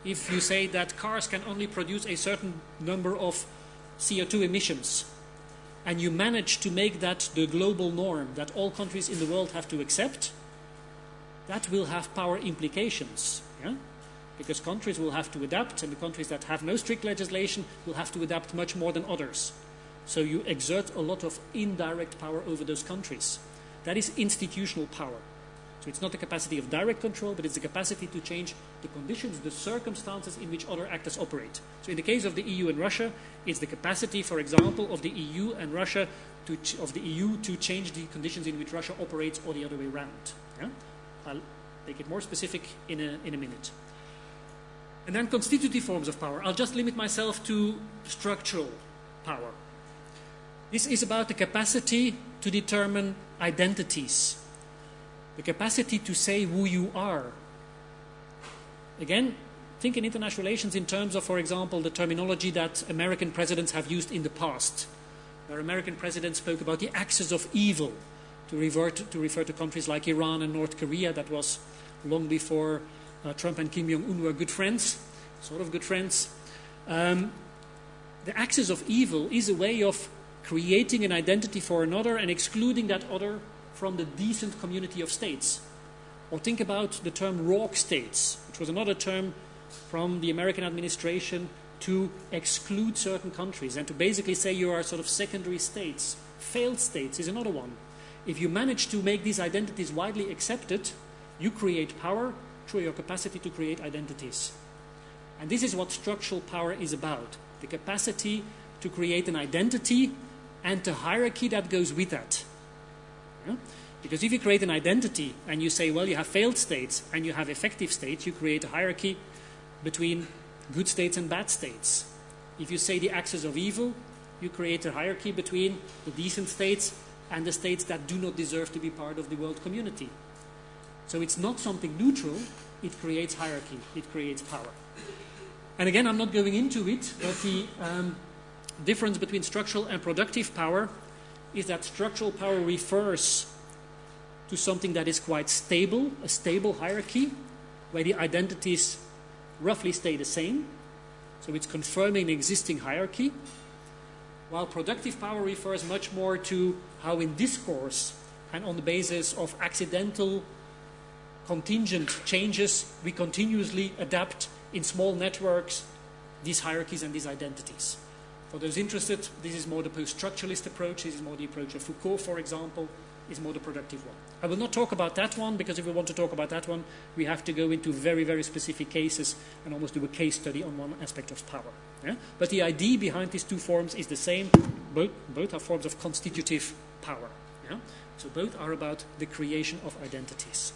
If you say that cars can only produce a certain number of CO2 emissions, and you manage to make that the global norm that all countries in the world have to accept, that will have power implications. Yeah? Because countries will have to adapt, and the countries that have no strict legislation will have to adapt much more than others. So you exert a lot of indirect power over those countries. That is institutional power. So it's not the capacity of direct control, but it's the capacity to change the conditions, the circumstances in which other actors operate. So in the case of the EU and Russia, it's the capacity, for example, of the EU and Russia to of the EU to change the conditions in which Russia operates, or the other way around. Yeah? I'll make it more specific in a, in a minute. And then constitutive forms of power. I'll just limit myself to structural power. This is about the capacity to determine identities the capacity to say who you are. Again, think in international relations in terms of, for example, the terminology that American presidents have used in the past, where American presidents spoke about the axis of evil to, revert, to refer to countries like Iran and North Korea. That was long before uh, Trump and Kim Jong un were good friends, sort of good friends. Um, the axis of evil is a way of creating an identity for another and excluding that other from the decent community of states. Or think about the term rogue states, which was another term from the American administration to exclude certain countries and to basically say you are sort of secondary states. Failed states is another one. If you manage to make these identities widely accepted, you create power through your capacity to create identities. And this is what structural power is about the capacity to create an identity and the hierarchy that goes with that. Because if you create an identity and you say, well, you have failed states and you have effective states, you create a hierarchy between good states and bad states. If you say the axis of evil, you create a hierarchy between the decent states and the states that do not deserve to be part of the world community. So it's not something neutral, it creates hierarchy, it creates power. And again, I'm not going into it, but the um, difference between structural and productive power is that structural power refers to something that is quite stable, a stable hierarchy, where the identities roughly stay the same. So it's confirming an existing hierarchy. While productive power refers much more to how in discourse and on the basis of accidental contingent changes, we continuously adapt in small networks these hierarchies and these identities. For those interested, this is more the post-structuralist approach. This is more the approach of Foucault, for example, is more the productive one. I will not talk about that one because if we want to talk about that one, we have to go into very, very specific cases and almost do a case study on one aspect of power. Yeah? But the idea behind these two forms is the same. Both, both are forms of constitutive power. Yeah? So both are about the creation of identities.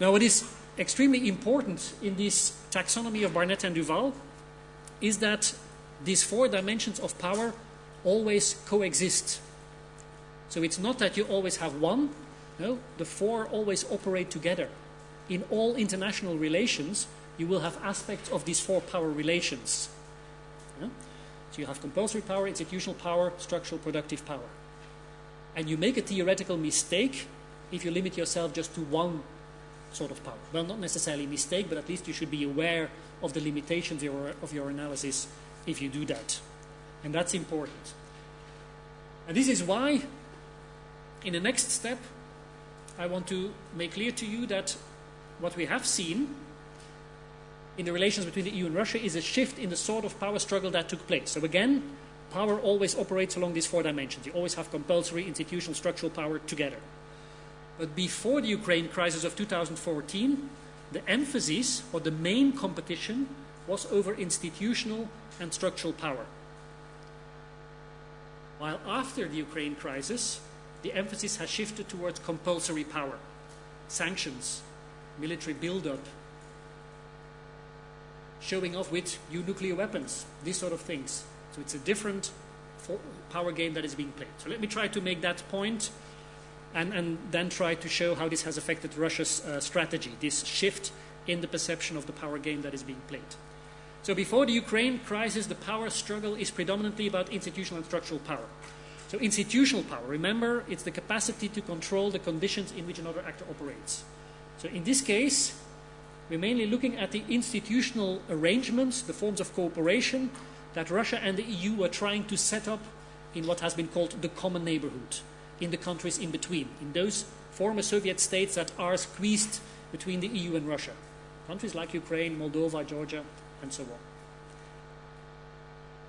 Now, what is extremely important in this taxonomy of Barnett and Duvall is that these four dimensions of power always coexist. So it's not that you always have one, no, the four always operate together. In all international relations, you will have aspects of these four power relations. Yeah? So you have compulsory power, institutional power, structural productive power. And you make a theoretical mistake if you limit yourself just to one sort of power. Well, not necessarily mistake, but at least you should be aware of the limitations of your analysis if you do that. And that's important. And this is why, in the next step, I want to make clear to you that what we have seen in the relations between the EU and Russia is a shift in the sort of power struggle that took place. So again, power always operates along these four dimensions. You always have compulsory, institutional, structural power together. But before the Ukraine crisis of 2014, the emphasis or the main competition was over institutional and structural power. While after the Ukraine crisis, the emphasis has shifted towards compulsory power, sanctions, military buildup, showing off with new nuclear weapons, these sort of things. So it's a different power game that is being played. So let me try to make that point and, and then try to show how this has affected Russia's uh, strategy, this shift in the perception of the power game that is being played. So before the Ukraine crisis, the power struggle is predominantly about institutional and structural power. So institutional power, remember, it's the capacity to control the conditions in which another actor operates. So in this case, we're mainly looking at the institutional arrangements, the forms of cooperation that Russia and the EU were trying to set up in what has been called the common neighborhood, in the countries in between, in those former Soviet states that are squeezed between the EU and Russia. Countries like Ukraine, Moldova, Georgia, and so on.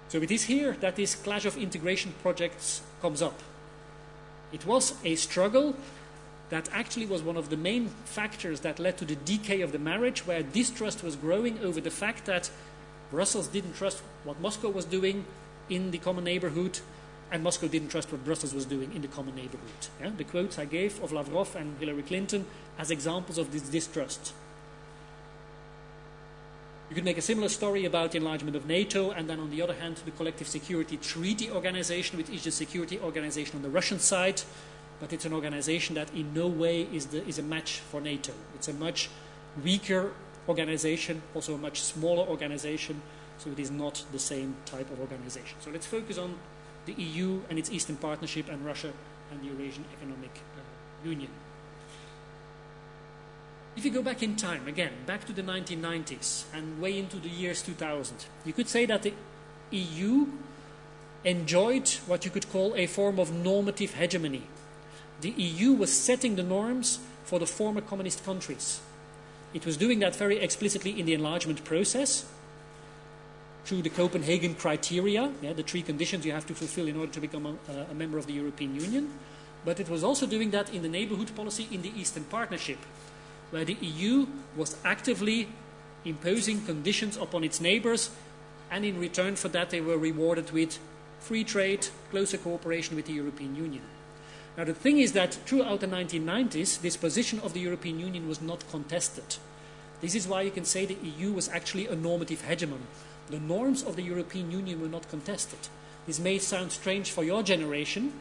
So it is here that this clash of integration projects comes up. It was a struggle that actually was one of the main factors that led to the decay of the marriage, where distrust was growing over the fact that Brussels didn't trust what Moscow was doing in the common neighborhood, and Moscow didn't trust what Brussels was doing in the common neighborhood. Yeah? The quotes I gave of Lavrov and Hillary Clinton as examples of this distrust. You could make a similar story about the enlargement of NATO, and then on the other hand, the Collective Security Treaty Organization, which is the security organization on the Russian side, but it's an organization that in no way is, the, is a match for NATO. It's a much weaker organization, also a much smaller organization, so it is not the same type of organization. So let's focus on the EU and its Eastern Partnership and Russia and the Eurasian Economic uh, Union. If you go back in time, again, back to the 1990s and way into the years 2000, you could say that the EU enjoyed what you could call a form of normative hegemony. The EU was setting the norms for the former communist countries. It was doing that very explicitly in the enlargement process through the Copenhagen criteria, yeah, the three conditions you have to fulfill in order to become a, a member of the European Union. But it was also doing that in the neighborhood policy in the Eastern Partnership where the EU was actively imposing conditions upon its neighbours, and in return for that, they were rewarded with free trade, closer cooperation with the European Union. Now, the thing is that throughout the 1990s, this position of the European Union was not contested. This is why you can say the EU was actually a normative hegemon. The norms of the European Union were not contested. This may sound strange for your generation,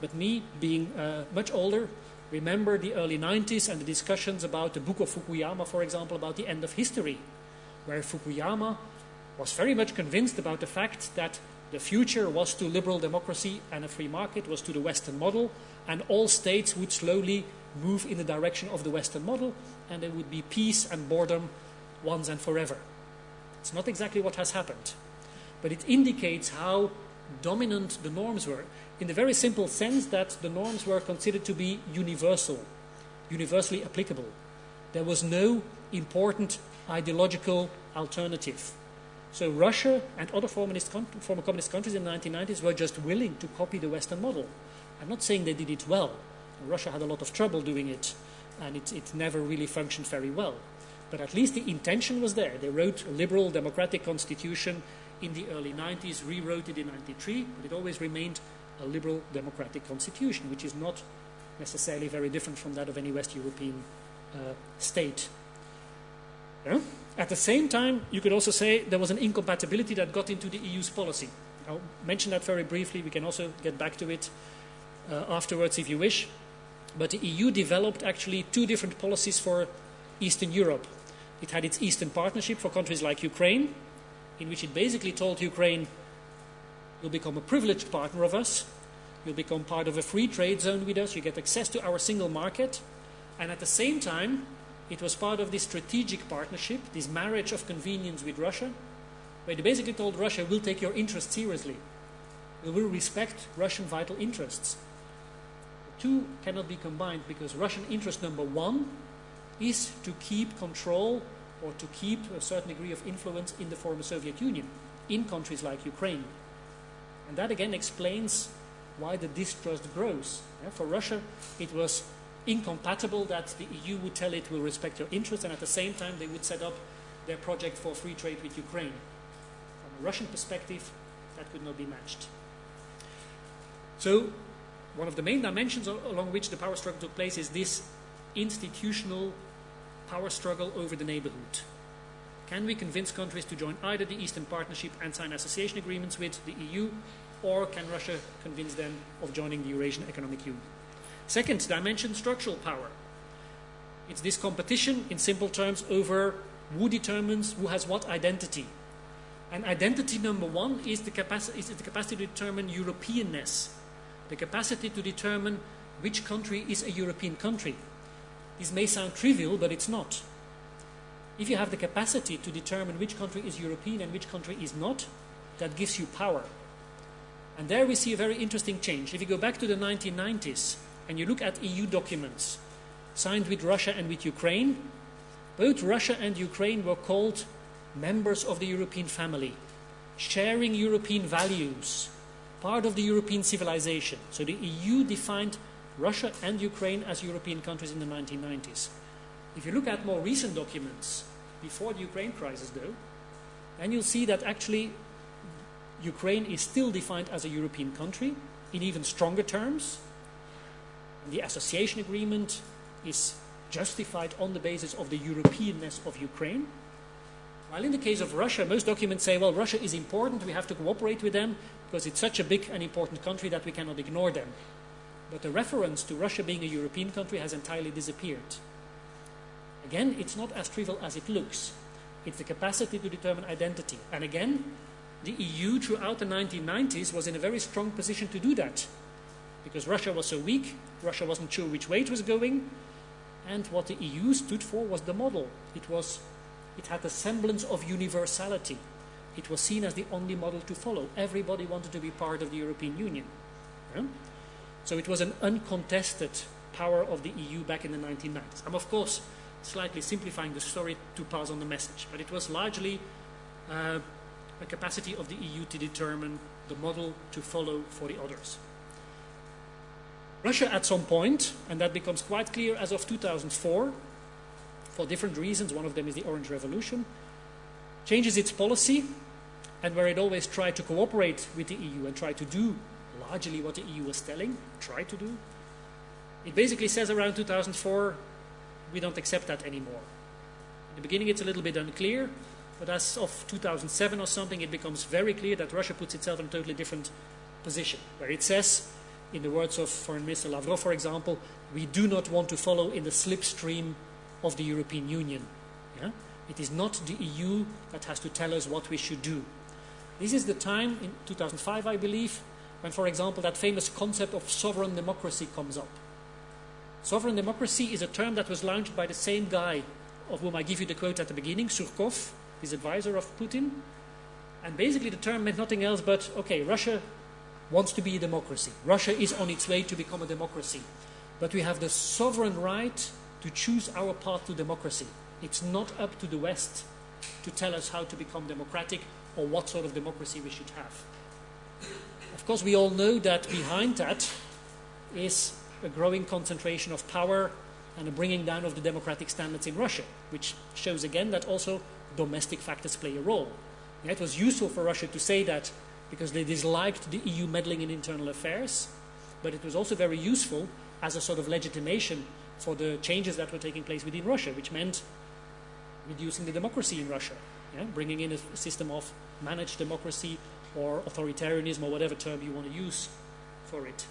but me, being uh, much older, Remember the early 90s and the discussions about the book of Fukuyama, for example, about the end of history, where Fukuyama was very much convinced about the fact that the future was to liberal democracy and a free market, was to the Western model, and all states would slowly move in the direction of the Western model, and there would be peace and boredom once and forever. It's not exactly what has happened, but it indicates how dominant the norms were in the very simple sense that the norms were considered to be universal, universally applicable. There was no important ideological alternative. So Russia and other former communist countries in the 1990s were just willing to copy the Western model. I'm not saying they did it well. Russia had a lot of trouble doing it, and it, it never really functioned very well. But at least the intention was there. They wrote a liberal democratic constitution in the early 90s, rewrote it in 93, but it always remained a liberal democratic constitution, which is not necessarily very different from that of any West European uh, state. Yeah? At the same time, you could also say there was an incompatibility that got into the EU's policy. I'll mention that very briefly. We can also get back to it uh, afterwards if you wish. But the EU developed actually two different policies for Eastern Europe. It had its Eastern Partnership for countries like Ukraine, in which it basically told Ukraine, You'll become a privileged partner of us. You'll become part of a free trade zone with us. You get access to our single market. And at the same time, it was part of this strategic partnership, this marriage of convenience with Russia, where they basically told Russia, we'll take your interests seriously. We will respect Russian vital interests. The two cannot be combined because Russian interest number one is to keep control or to keep a certain degree of influence in the former Soviet Union, in countries like Ukraine. And that again explains why the distrust grows. For Russia, it was incompatible that the EU would tell it will respect your interests, and at the same time, they would set up their project for free trade with Ukraine. From a Russian perspective, that could not be matched. So, one of the main dimensions along which the power struggle took place is this institutional power struggle over the neighborhood. Can we convince countries to join either the Eastern Partnership and sign association agreements with the EU, or can Russia convince them of joining the Eurasian Economic Union? Second dimension, structural power. It's this competition, in simple terms, over who determines who has what identity. And identity number one is the, capacity, is the capacity to determine Europeanness, the capacity to determine which country is a European country. This may sound trivial, but it's not. If you have the capacity to determine which country is European and which country is not, that gives you power. And there we see a very interesting change. If you go back to the 1990s and you look at EU documents signed with Russia and with Ukraine, both Russia and Ukraine were called members of the European family, sharing European values, part of the European civilization. So the EU defined Russia and Ukraine as European countries in the 1990s. If you look at more recent documents, before the Ukraine crisis though, then you'll see that actually Ukraine is still defined as a European country in even stronger terms. The association agreement is justified on the basis of the Europeanness of Ukraine. While in the case of Russia, most documents say, well, Russia is important, we have to cooperate with them because it's such a big and important country that we cannot ignore them. But the reference to Russia being a European country has entirely disappeared. Again, it's not as trivial as it looks. It's the capacity to determine identity. And again, the EU throughout the 1990s was in a very strong position to do that. Because Russia was so weak, Russia wasn't sure which way it was going, and what the EU stood for was the model. It, was, it had a semblance of universality. It was seen as the only model to follow. Everybody wanted to be part of the European Union. Yeah? So it was an uncontested power of the EU back in the 1990s. I'm, of course, slightly simplifying the story to pass on the message, but it was largely uh, a capacity of the EU to determine the model to follow for the others. Russia at some point, and that becomes quite clear as of 2004, for different reasons, one of them is the Orange Revolution, changes its policy, and where it always tried to cooperate with the EU and try to do largely what the EU was telling, try to do, it basically says around 2004, we don't accept that anymore. In the beginning it's a little bit unclear, but as of 2007 or something, it becomes very clear that Russia puts itself in a totally different position, where it says, in the words of Foreign Minister Lavrov, for example, we do not want to follow in the slipstream of the European Union. Yeah? It is not the EU that has to tell us what we should do. This is the time, in 2005, I believe, when, for example, that famous concept of sovereign democracy comes up. Sovereign democracy is a term that was launched by the same guy of whom I give you the quote at the beginning, Surkov, his advisor of Putin. And basically the term meant nothing else but, okay, Russia wants to be a democracy. Russia is on its way to become a democracy. But we have the sovereign right to choose our path to democracy. It's not up to the West to tell us how to become democratic or what sort of democracy we should have. Of course, we all know that behind that is a growing concentration of power and a bringing down of the democratic standards in Russia, which shows again that also domestic factors play a role. Yeah, it was useful for Russia to say that because they disliked the EU meddling in internal affairs, but it was also very useful as a sort of legitimation for the changes that were taking place within Russia, which meant reducing the democracy in Russia, yeah, bringing in a system of managed democracy or authoritarianism or whatever term you want to use for it.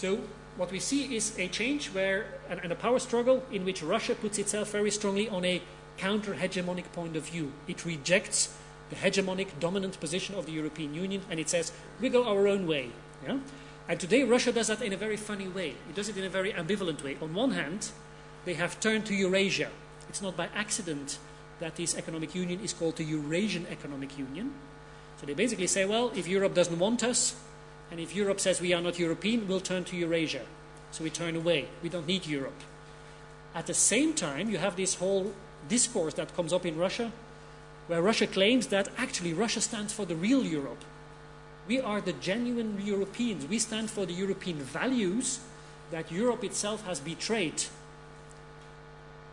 So what we see is a change where, and, and a power struggle in which Russia puts itself very strongly on a counter-hegemonic point of view. It rejects the hegemonic dominant position of the European Union and it says, we go our own way. Yeah? And today Russia does that in a very funny way. It does it in a very ambivalent way. On one hand, they have turned to Eurasia. It's not by accident that this economic union is called the Eurasian Economic Union. So they basically say, well, if Europe doesn't want us, and if Europe says we are not European, we'll turn to Eurasia. So we turn away. We don't need Europe. At the same time, you have this whole discourse that comes up in Russia, where Russia claims that actually Russia stands for the real Europe. We are the genuine Europeans. We stand for the European values that Europe itself has betrayed.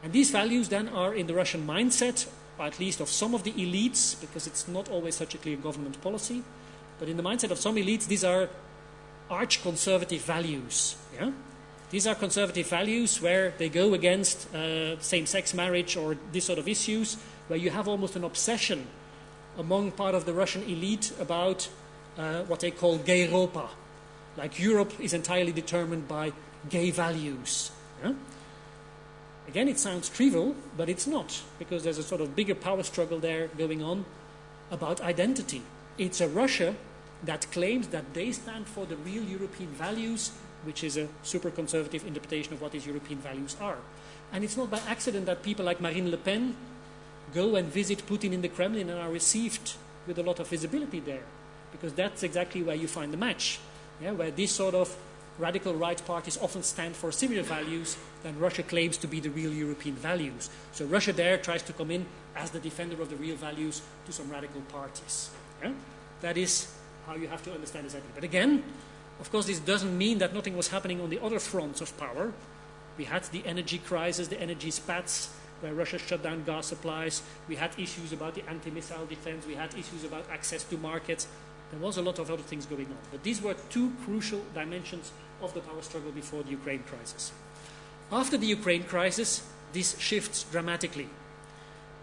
And these values then are in the Russian mindset, or at least of some of the elites, because it's not always such a clear government policy. But in the mindset of some elites, these are arch conservative values. Yeah? These are conservative values where they go against uh, same sex marriage or this sort of issues, where you have almost an obsession among part of the Russian elite about uh, what they call gay Europa. Like Europe is entirely determined by gay values. Yeah? Again, it sounds trivial, but it's not, because there's a sort of bigger power struggle there going on about identity. It's a Russia that claims that they stand for the real European values, which is a super conservative interpretation of what these European values are. And it's not by accident that people like Marine Le Pen go and visit Putin in the Kremlin and are received with a lot of visibility there, because that's exactly where you find the match, yeah, where this sort of radical right parties often stand for similar values than Russia claims to be the real European values. So Russia there tries to come in as the defender of the real values to some radical parties. Yeah? That is how you have to understand this idea. But again, of course, this doesn't mean that nothing was happening on the other fronts of power. We had the energy crisis, the energy spats, where Russia shut down gas supplies. We had issues about the anti-missile defense. We had issues about access to markets. There was a lot of other things going on. But these were two crucial dimensions of the power struggle before the Ukraine crisis. After the Ukraine crisis, this shifts dramatically.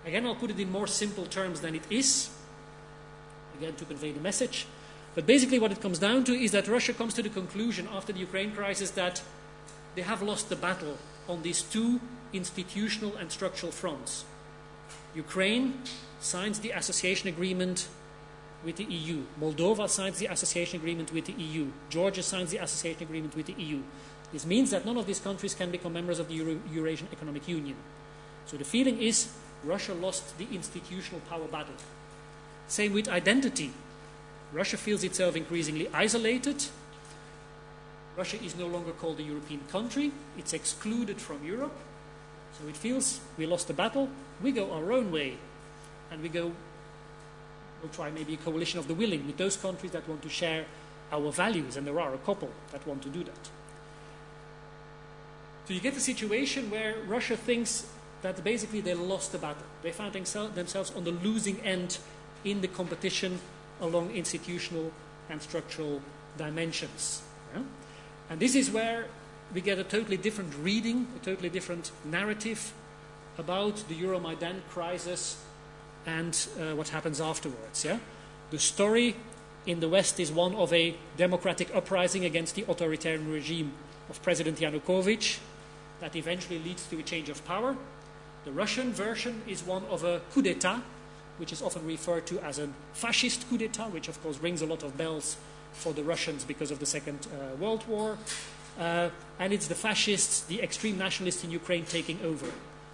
Again, I'll put it in more simple terms than it is, again, to convey the message. But basically, what it comes down to is that Russia comes to the conclusion after the Ukraine crisis that they have lost the battle on these two institutional and structural fronts. Ukraine signs the association agreement with the EU. Moldova signs the association agreement with the EU. Georgia signs the association agreement with the EU. This means that none of these countries can become members of the Euro Eurasian Economic Union. So the feeling is Russia lost the institutional power battle. Same with identity. Russia feels itself increasingly isolated. Russia is no longer called a European country. It's excluded from Europe. So it feels we lost the battle. We go our own way. And we go we'll try maybe a coalition of the willing with those countries that want to share our values, and there are a couple that want to do that. So you get a situation where Russia thinks that basically they lost the battle. They found themselves on the losing end in the competition along institutional and structural dimensions. Yeah? And this is where we get a totally different reading, a totally different narrative about the Euromaidan crisis and uh, what happens afterwards. Yeah? The story in the West is one of a democratic uprising against the authoritarian regime of President Yanukovych that eventually leads to a change of power. The Russian version is one of a coup d'etat, which is often referred to as a fascist coup d'etat, which of course rings a lot of bells for the Russians because of the Second uh, World War. Uh, and it's the fascists, the extreme nationalists in Ukraine taking over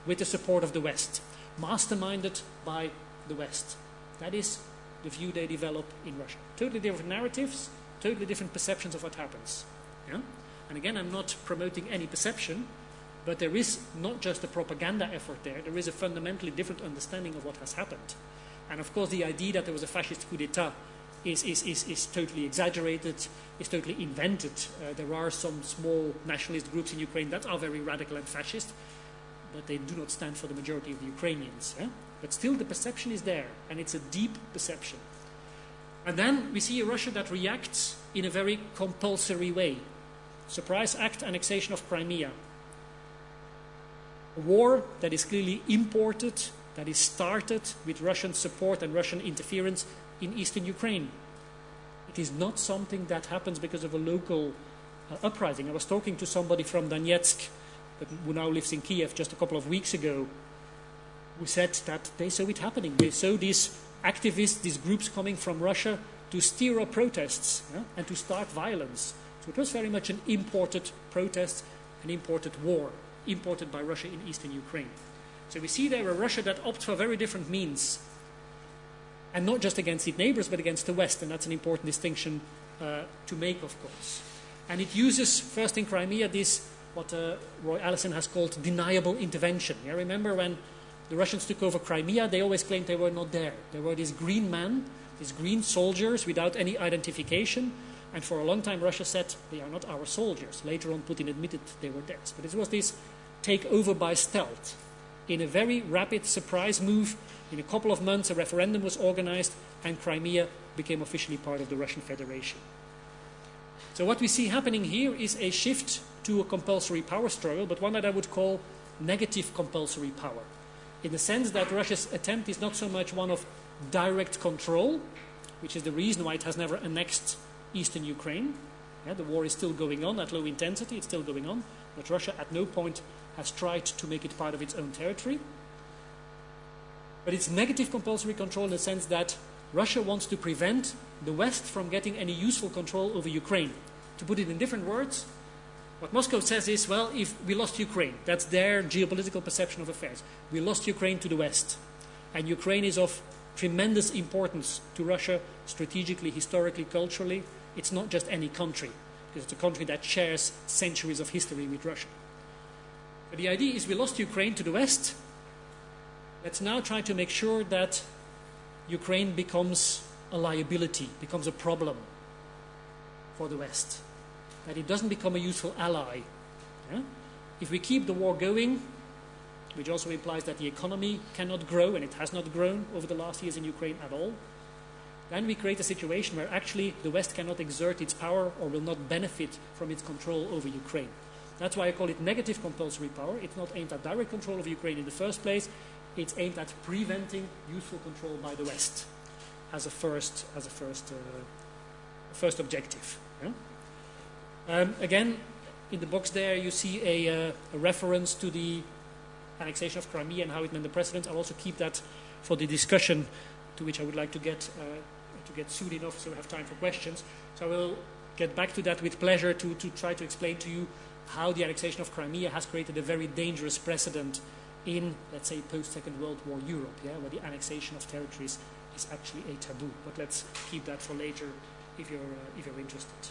with the support of the West masterminded by the West. That is the view they develop in Russia. Totally different narratives, totally different perceptions of what happens. Yeah? And again, I'm not promoting any perception, but there is not just a propaganda effort there, there is a fundamentally different understanding of what has happened. And of course, the idea that there was a fascist coup d'etat is, is, is, is totally exaggerated, is totally invented. Uh, there are some small nationalist groups in Ukraine that are very radical and fascist, but they do not stand for the majority of the Ukrainians. But still, the perception is there, and it's a deep perception. And then we see a Russia that reacts in a very compulsory way. Surprise act annexation of Crimea. War that is clearly imported, that is started with Russian support and Russian interference in eastern Ukraine. It is not something that happens because of a local uh, uprising. I was talking to somebody from Donetsk who now lives in Kiev just a couple of weeks ago, who said that they saw it happening. They saw these activists, these groups coming from Russia to stir up protests yeah, and to start violence. So it was very much an imported protest, an imported war, imported by Russia in eastern Ukraine. So we see there a Russia that opts for very different means, and not just against its neighbors, but against the West, and that's an important distinction uh, to make, of course. And it uses, first in Crimea, this what uh, Roy Allison has called deniable intervention. You remember when the Russians took over Crimea, they always claimed they were not there. There were these green men, these green soldiers without any identification, and for a long time Russia said they are not our soldiers. Later on, Putin admitted they were theirs. But it was this take over by stealth. In a very rapid surprise move, in a couple of months, a referendum was organized, and Crimea became officially part of the Russian Federation. So, what we see happening here is a shift to a compulsory power struggle, but one that I would call negative compulsory power. In the sense that Russia's attempt is not so much one of direct control, which is the reason why it has never annexed eastern Ukraine. Yeah, the war is still going on at low intensity, it's still going on, but Russia at no point has tried to make it part of its own territory. But it's negative compulsory control in the sense that Russia wants to prevent the West from getting any useful control over Ukraine. To put it in different words, what Moscow says is, well, if we lost Ukraine, that's their geopolitical perception of affairs. We lost Ukraine to the West. And Ukraine is of tremendous importance to Russia strategically, historically, culturally. It's not just any country, because it's a country that shares centuries of history with Russia. But the idea is we lost Ukraine to the West. Let's now try to make sure that Ukraine becomes a liability, becomes a problem for the West that it doesn't become a useful ally. Yeah? If we keep the war going, which also implies that the economy cannot grow, and it has not grown over the last years in Ukraine at all, then we create a situation where actually the West cannot exert its power or will not benefit from its control over Ukraine. That's why I call it negative compulsory power. It's not aimed at direct control of Ukraine in the first place, it's aimed at preventing useful control by the West as a first, as a first, uh, first objective. Yeah? Um, again, in the box there you see a, uh, a, reference to the annexation of Crimea and how it meant the precedent. I'll also keep that for the discussion to which I would like to get, uh, to get soon enough so we have time for questions. So I will get back to that with pleasure to, to try to explain to you how the annexation of Crimea has created a very dangerous precedent in, let's say, post-Second World War Europe, yeah, where the annexation of territories is actually a taboo. But let's keep that for later if you're, uh, if you're interested.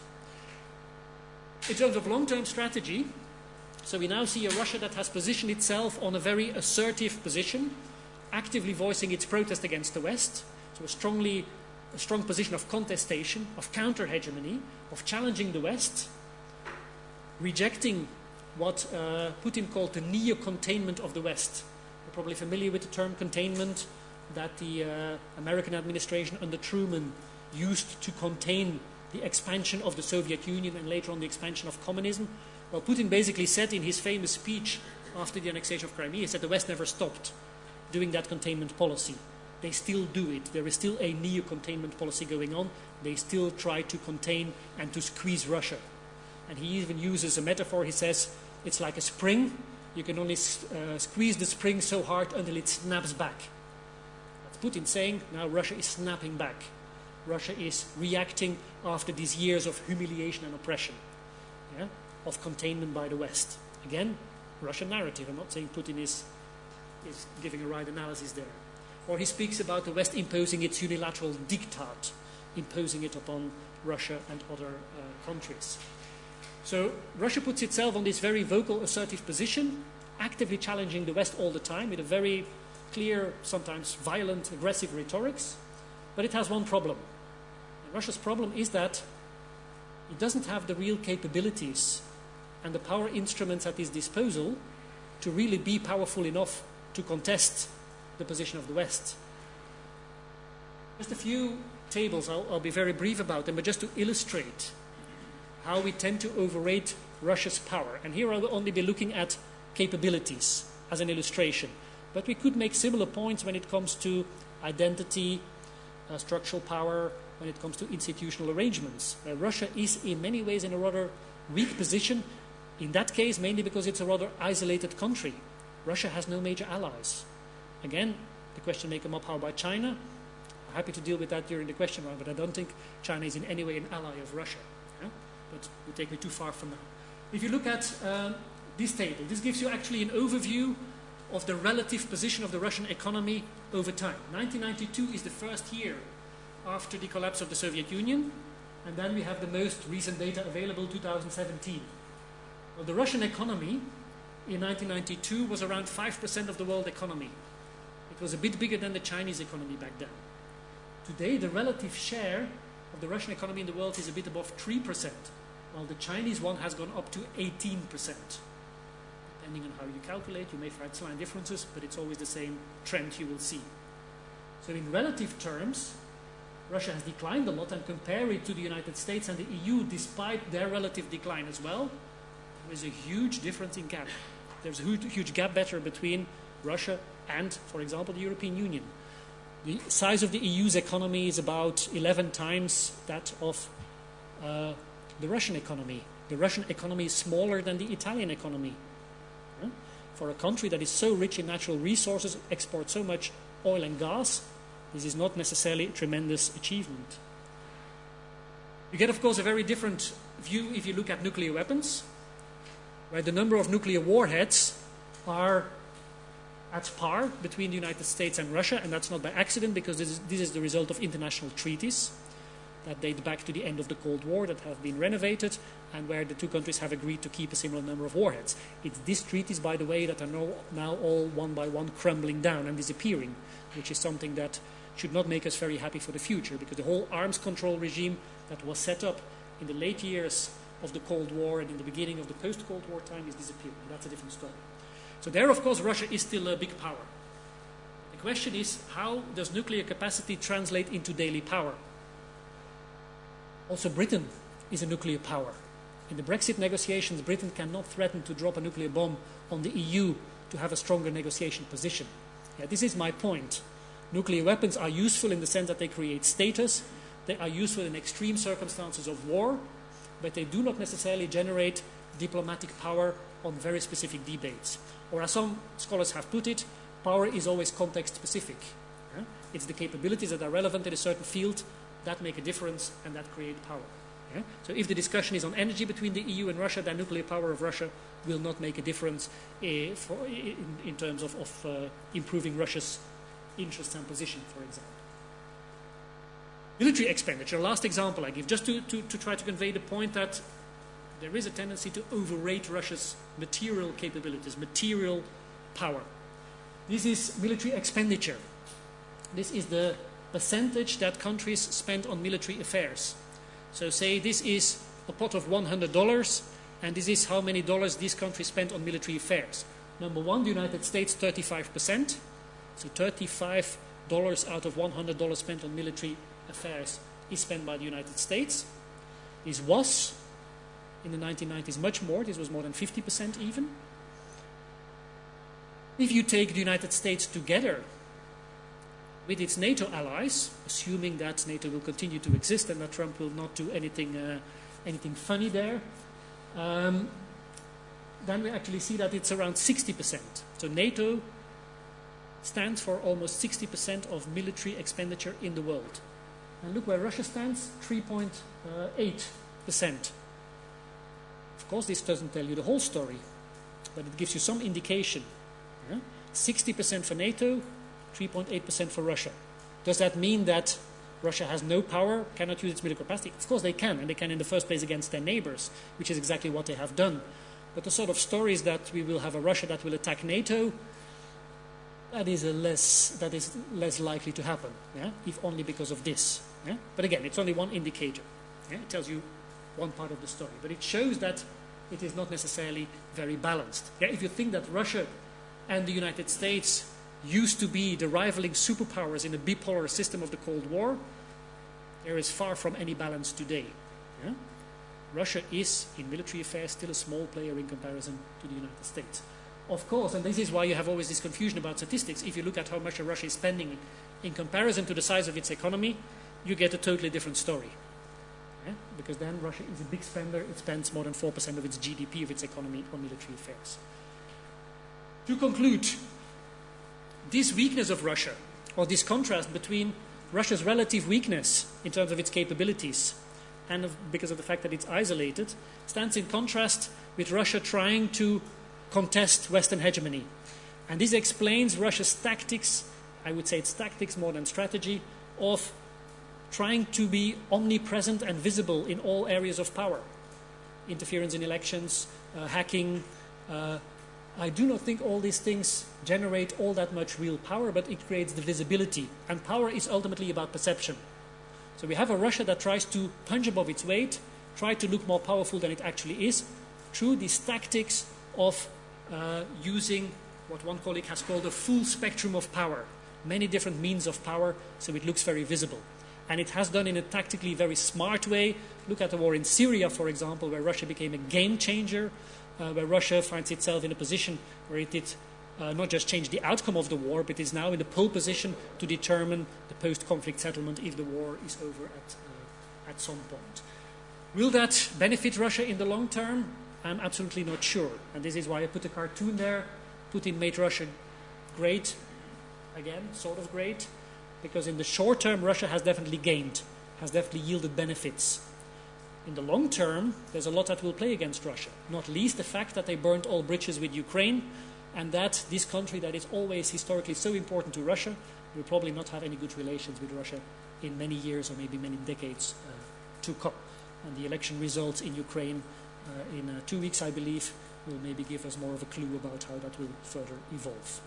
In terms of long-term strategy, so we now see a Russia that has positioned itself on a very assertive position, actively voicing its protest against the West, so a strongly a strong position of contestation, of counter-hegemony, of challenging the West, rejecting what uh, Putin called the neo-containment of the West. You're probably familiar with the term containment that the uh, American administration under Truman used to contain the expansion of the Soviet Union and later on the expansion of communism. Well, Putin basically said in his famous speech after the annexation of Crimea, he said the West never stopped doing that containment policy. They still do it. There is still a neo containment policy going on. They still try to contain and to squeeze Russia. And he even uses a metaphor. He says it's like a spring. You can only uh, squeeze the spring so hard until it snaps back. That's Putin saying now Russia is snapping back. Russia is reacting after these years of humiliation and oppression, yeah, of containment by the West. Again, Russian narrative. I'm not saying Putin is, is giving a right analysis there. Or he speaks about the West imposing its unilateral diktat, imposing it upon Russia and other uh, countries. So Russia puts itself on this very vocal, assertive position, actively challenging the West all the time with a very clear, sometimes violent, aggressive rhetorics. But it has one problem. And Russia's problem is that it doesn't have the real capabilities and the power instruments at its disposal to really be powerful enough to contest the position of the West. Just a few tables, I'll, I'll, be very brief about them, but just to illustrate how we tend to overrate Russia's power. And here I will only be looking at capabilities as an illustration. But we could make similar points when it comes to identity, uh, structural power when it comes to institutional arrangements. Uh, Russia is in many ways in a rather weak position, in that case mainly because it's a rather isolated country. Russia has no major allies. Again, the question may come up, how about China? I'm happy to deal with that during the question round, but I don't think China is in any way an ally of Russia. Yeah? But would take me too far from now. If you look at um, this table, this gives you actually an overview of the relative position of the Russian economy over time. 1992 is the first year after the collapse of the Soviet Union, and then we have the most recent data available, 2017. Well, the Russian economy in 1992 was around 5% of the world economy. It was a bit bigger than the Chinese economy back then. Today, the relative share of the Russian economy in the world is a bit above 3%, while the Chinese one has gone up to 18% depending on how you calculate, you may find slight differences, but it's always the same trend you will see. So in relative terms, Russia has declined a lot and compare it to the United States and the EU, despite their relative decline as well, there is a huge difference in gap. There's a huge, huge gap better between Russia and, for example, the European Union. The size of the EU's economy is about 11 times that of uh, the Russian economy. The Russian economy is smaller than the Italian economy for a country that is so rich in natural resources, exports so much oil and gas, this is not necessarily a tremendous achievement. You get, of course, a very different view if you look at nuclear weapons, where the number of nuclear warheads are at par between the United States and Russia, and that's not by accident because this is, this is the result of international treaties that date back to the end of the Cold War that have been renovated and where the two countries have agreed to keep a similar number of warheads. It's these treaties, by the way, that are now, now all one by one crumbling down and disappearing, which is something that should not make us very happy for the future because the whole arms control regime that was set up in the late years of the Cold War and in the beginning of the post Cold War time is disappearing. That's a different story. So, there, of course, Russia is still a big power. The question is how does nuclear capacity translate into daily power? Also, Britain is a nuclear power. In the Brexit negotiations, Britain cannot threaten to drop a nuclear bomb on the EU to have a stronger negotiation position. Yeah, this is my point. Nuclear weapons are useful in the sense that they create status, they are useful in extreme circumstances of war, but they do not necessarily generate diplomatic power on very specific debates. Or as some scholars have put it, power is always context specific. Yeah? It's the capabilities that are relevant in a certain field that make a difference and that create power. Yeah? So if the discussion is on energy between the EU and Russia, then nuclear power of Russia will not make a difference for, in, in, terms of, of uh, improving Russia's interests and position, for example. Military expenditure, last example I give, just to, to, to try to convey the point that there is a tendency to overrate Russia's material capabilities, material power. This is military expenditure. This is the percentage that countries spend on military affairs. So say this is a pot of $100, and this is how many dollars these countries spend on military affairs. Number one, the United States, 35%. So $35 out of $100 spent on military affairs is spent by the United States. This was, in the 1990s, much more. This was more than 50% even. If you take the United States together with its NATO allies, assuming that NATO will continue to exist and that Trump will not do anything, uh, anything funny there, um, then we actually see that it's around 60%. So NATO stands for almost 60% of military expenditure in the world. And look where Russia stands 3.8%. Of course, this doesn't tell you the whole story, but it gives you some indication. 60% for NATO, 3.8% for Russia. Does that mean that Russia has no power, cannot use its military capacity? Of course they can, and they can in the first place against their neighbors, which is exactly what they have done. But the sort of stories that we will have a Russia that will attack NATO, that is, a less, that is less likely to happen, yeah? if only because of this. Yeah? But again, it's only one indicator. Yeah? It tells you one part of the story. But it shows that it is not necessarily very balanced. Yeah? If you think that Russia and the United States used to be the rivaling superpowers in a bipolar system of the Cold War, there is far from any balance today. Yeah? Russia is, in military affairs, still a small player in comparison to the United States. Of course, and this is why you have always this confusion about statistics. If you look at how much Russia is spending in comparison to the size of its economy, you get a totally different story. Yeah? Because then Russia is a big spender, it spends more than 4% of its GDP of its economy on military affairs. To conclude, this weakness of Russia, or this contrast between Russia's relative weakness in terms of its capabilities and of, because of the fact that it's isolated, stands in contrast with Russia trying to contest Western hegemony. And this explains Russia's tactics, I would say it's tactics more than strategy, of trying to be omnipresent and visible in all areas of power interference in elections, uh, hacking, uh, I do not think all these things generate all that much real power, but it creates the visibility. And power is ultimately about perception. So we have a Russia that tries to punch above its weight, try to look more powerful than it actually is, through these tactics of uh, using what one colleague has called a full spectrum of power, many different means of power, so it looks very visible. And it has done in a tactically very smart way. Look at the war in Syria, for example, where Russia became a game changer uh, where Russia finds itself in a position where it did uh, not just change the outcome of the war, but is now in the pole position to determine the post-conflict settlement if the war is over at, uh, at some point. Will that benefit Russia in the long term? I'm absolutely not sure. And this is why I put a cartoon there. Putin made Russia great, again, sort of great, because in the short term, Russia has definitely gained, has definitely yielded benefits. in the long term, there's a lot that will play against Russia, not least the fact that they burned all bridges with Ukraine, and that this country that is always historically so important to Russia will probably not have any good relations with Russia in many years or maybe many decades uh, to come. And the election results in Ukraine uh, in uh, two weeks, I believe, will maybe give us more of a clue about how that will further evolve.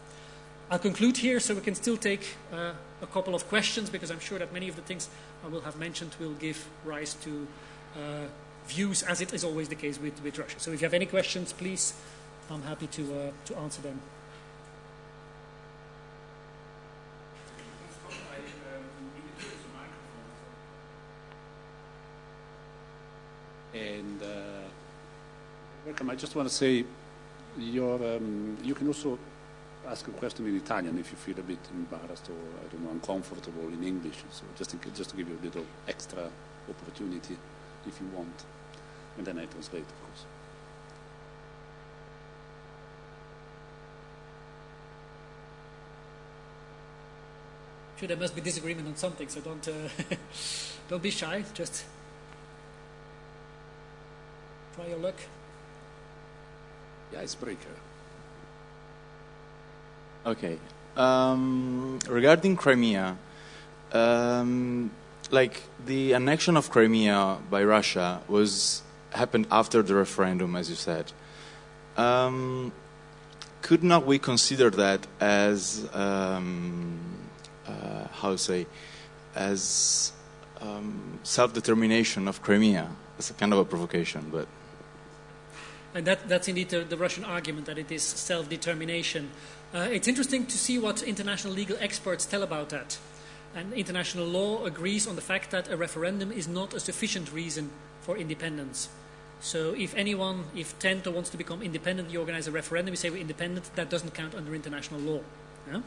I'll conclude here so we can still take uh, a couple of questions because I'm sure that many of the things I will have mentioned will give rise to uh, views as it is always the case with, with Russia. So if you have any questions, please, I'm happy to, uh, to answer them. And uh, welcome. I just want to say, your, um, you can also ask a question in Italian if you feel a bit embarrassed or I don't know uncomfortable in English. So just in, just to give you a little extra opportunity if you want, and then I translate, of course. Sure, there must be disagreement on something, so don't uh, don't be shy. Just try your luck. Yeah, icebreaker. Okay. Um, regarding Crimea, um, like the annexion of Crimea by Russia was happened after the referendum, as you said. Um, could not we consider that as um, uh, how to say as um, self-determination of Crimea? It's a kind of a provocation, but. And that, that's indeed the, the, Russian argument that it is self determination. Uh, it's interesting to see what international legal experts tell about that. And international law agrees on the fact that a referendum is not a sufficient reason for independence. So if anyone, if Tento wants to become independent, you organize a referendum, you say we're independent, that doesn't count under international law. Yeah?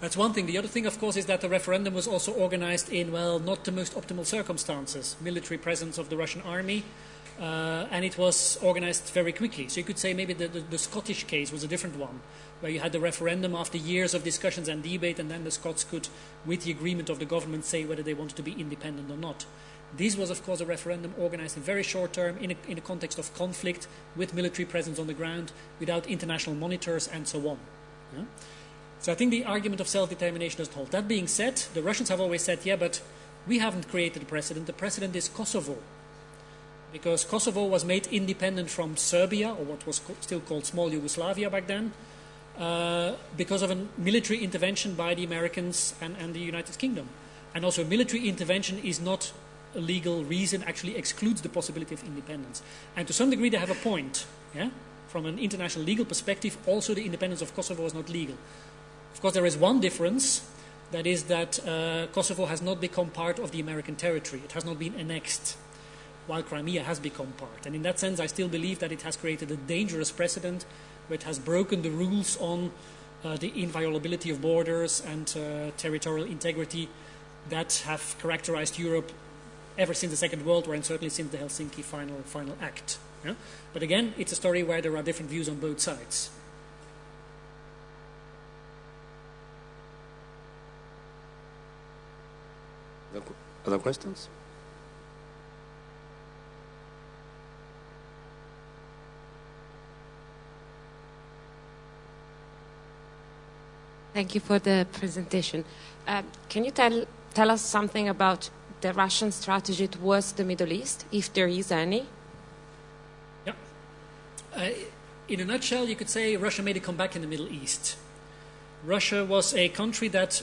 That's one thing. The other thing, of course, is that the referendum was also organized in, well, not the most optimal circumstances. Military presence of the Russian army, uh, and it was organized very quickly. So you could say maybe the, the, the, Scottish case was a different one, where you had the referendum after years of discussions and debate, and then the Scots could, with the agreement of the government, say whether they wanted to be independent or not. This was, of course, a referendum organized in very short term in a, in a context of conflict with military presence on the ground, without international monitors, and so on. Yeah? So I think the argument of self determination doesn't hold. That being said, the Russians have always said, yeah, but we haven't created a precedent. The precedent is Kosovo because Kosovo was made independent from Serbia, or what was co still called small Yugoslavia back then, uh, because of a military intervention by the Americans and, and, the United Kingdom. And also, military intervention is not a legal reason, actually excludes the possibility of independence. And to some degree, they have a point. Yeah? From an international legal perspective, also the independence of Kosovo is not legal. Of course, there is one difference. That is that uh, Kosovo has not become part of the American territory. It has not been annexed while Crimea has become part. And in that sense, I still believe that it has created a dangerous precedent it has broken the rules on uh, the inviolability of borders and uh, territorial integrity that have characterized Europe ever since the Second World War and certainly since the Helsinki final, final act. Yeah? But again, it's a story where there are different views on both sides. Other questions? Thank you for the presentation. Uh, can you tell, tell us something about the Russian strategy towards the Middle East, if there is any? Yeah. Uh, in a nutshell, you could say Russia made a comeback in the Middle East. Russia was a country that,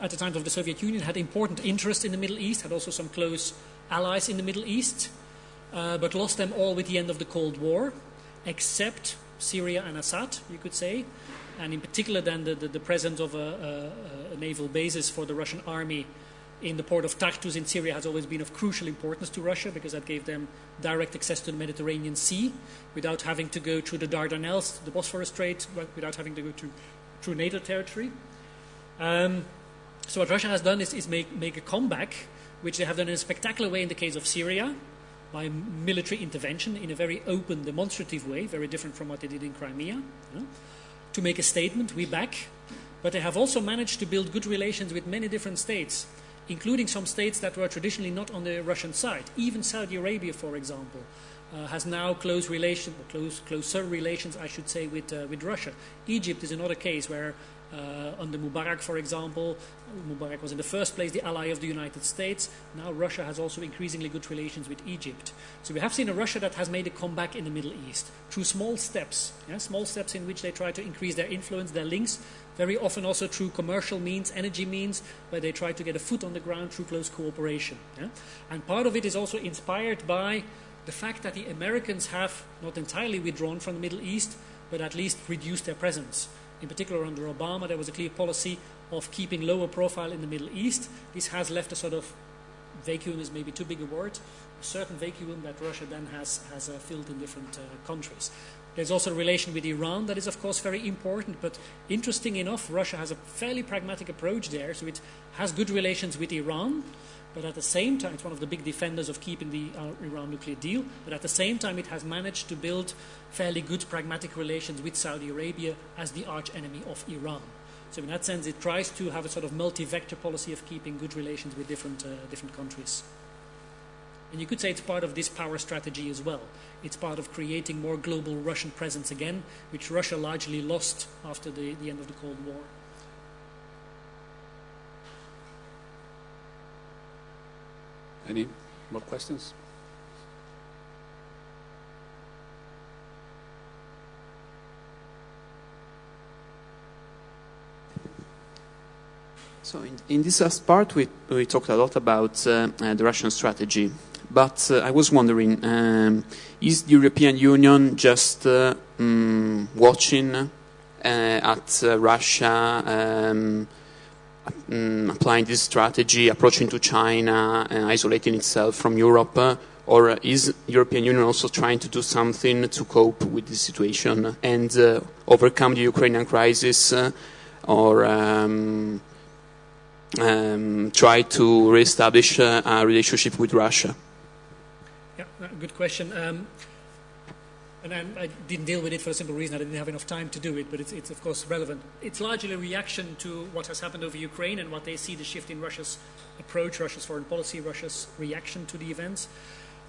at the time of the Soviet Union, had important interest in the Middle East, had also some close allies in the Middle East, uh, but lost them all with the end of the Cold War, except Syria and Assad, you could say and in particular then the, the, the presence of a, a, a, naval basis for the Russian army in the port of Tartus in Syria has always been of crucial importance to Russia because that gave them direct access to the Mediterranean Sea without having to go through the Dardanelles, the Bosphorus Strait, without having to go to, through NATO territory. Um, so what Russia has done is, is make, make a comeback, which they have done in a spectacular way in the case of Syria, by military intervention in a very open, demonstrative way, very different from what they did in Crimea. You know? To make a statement, we back, but they have also managed to build good relations with many different states. including some states that were traditionally not on the Russian side. Even Saudi Arabia, for example, uh, has now close relations, close, closer relations, I should say, with, uh, with Russia. Egypt is another case where uh, under Mubarak, for example, Mubarak was in the first place the ally of the United States. Now Russia has also increasingly good relations with Egypt. So we have seen a Russia that has made a comeback in the Middle East through small steps, yeah, small steps in which they try to increase their influence, their links, very often also through commercial means, energy means, where they try to get a foot on the ground through close cooperation. Yeah? And part of it is also inspired by the fact that the Americans have not entirely withdrawn from the Middle East, but at least reduced their presence. In particular, under Obama, there was a clear policy of keeping lower profile in the Middle East. This has left a sort of vacuum is maybe too big a word, a certain vacuum that Russia then has, has uh, filled in different uh, countries. There's also a relation with Iran that is, of course, very important, but interesting enough, Russia has a fairly pragmatic approach there, so it has good relations with Iran, but at the same time, it's one of the big defenders of keeping the uh, Iran nuclear deal. But at the same time, it has managed to build fairly good pragmatic relations with Saudi Arabia as the arch enemy of Iran. So in that sense, it tries to have a sort of multi-vector policy of keeping good relations with different, uh, different countries. And you could say it's part of this power strategy as well. It's part of creating more global Russian presence again, which Russia largely lost after the, the end of the Cold War. Any more questions? So in, in, this last part, we, we talked a lot about uh, uh, the Russian strategy. But uh, I was wondering, um, is the European Union just um, watching uh, at uh, Russia um, um, applying this strategy, approaching to China, isolating itself from Europe? or is European Union also trying to do something to cope with this situation and overcome the Ukrainian crisis or um, um, try to reestablish uh, a relationship with Russia? Yeah, good question. And I, I, didn't deal with it for a simple reason. I didn't have enough time to do it, but it's, it's, of course relevant. It's largely a reaction to what has happened over Ukraine and what they see the shift in Russia's approach, Russia's foreign policy, Russia's reaction to the events.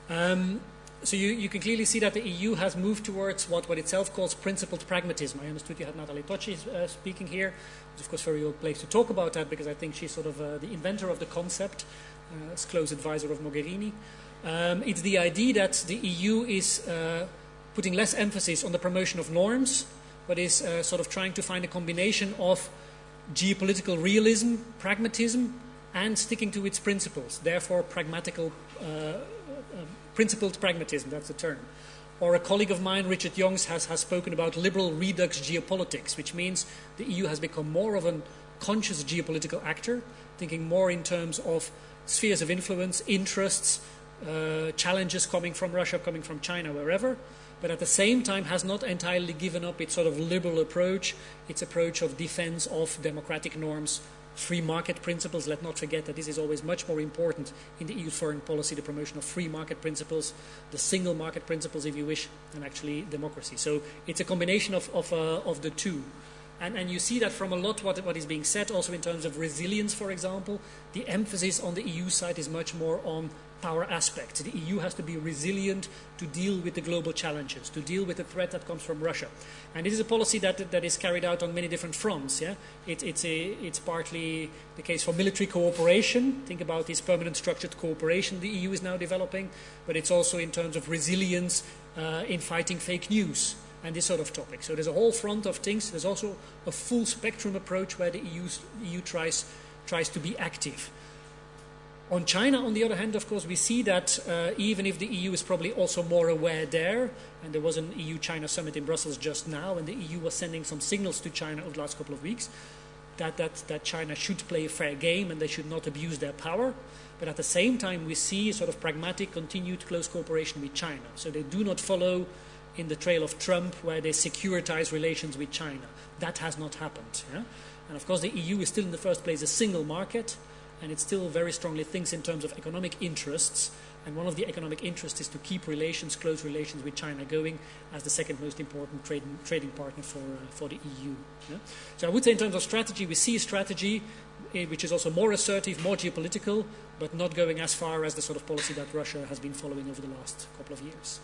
Um, so you, you, can clearly see that the EU has moved towards what, what itself calls principled pragmatism. I understood you had Nathalie Tocci uh, speaking here. It's of course very well place to talk about that because I think she's sort of uh, the inventor of the concept, uh, as close advisor of Mogherini. Um, it's the idea that the EU is uh, putting less emphasis on the promotion of norms, but is uh, sort of trying to find a combination of geopolitical realism, pragmatism, and sticking to its principles. Therefore, pragmatical uh, principled pragmatism, that's the term. Or a colleague of mine, Richard Youngs, has, has spoken about liberal redux geopolitics, which means the EU has become more of a conscious geopolitical actor, thinking more in terms of spheres of influence, interests, uh, challenges coming from Russia, coming from China, wherever, but at the same time has not entirely given up its sort of liberal approach, its approach of defense of democratic norms, free market principles. Let's not forget that this is always much more important in the EU foreign policy, the promotion of free market principles, the single market principles, if you wish, and actually democracy. So it's a combination of, of, uh, of the two. And, and you see that from a lot what, what is being said, also in terms of resilience, for example. The emphasis on the EU side is much more on power aspect. The EU has to be resilient to deal with the global challenges, to deal with the threat that comes from Russia. And this is a policy that, that is carried out on many different fronts. Yeah? It, it's, a, it's partly the case for military cooperation. Think about this permanent structured cooperation the EU is now developing, but it's also in terms of resilience uh, in fighting fake news and this sort of topic. So there's a whole front of things. There's also a full spectrum approach where the EU, EU tries, tries to be active. On China, on the other hand, of course, we see that uh, even if the EU is probably also more aware there, and there was an EU-China summit in Brussels just now, and the EU was sending some signals to China over the last couple of weeks, that, that, that China should play a fair game and they should not abuse their power. But at the same time, we see a sort of pragmatic, continued close cooperation with China. So they do not follow in the trail of Trump, where they securitize relations with China. That has not happened. Yeah? And of course, the EU is still in the first place a single market and it still very strongly thinks in terms of economic interests. And one of the economic interests is to keep relations, close relations with China going as the second most important trading, trading partner for, uh, for the EU. Yeah? So I would say in terms of strategy, we see a strategy eh, which is also more assertive, more geopolitical, but not going as far as the sort of policy that Russia has been following over the last couple of years.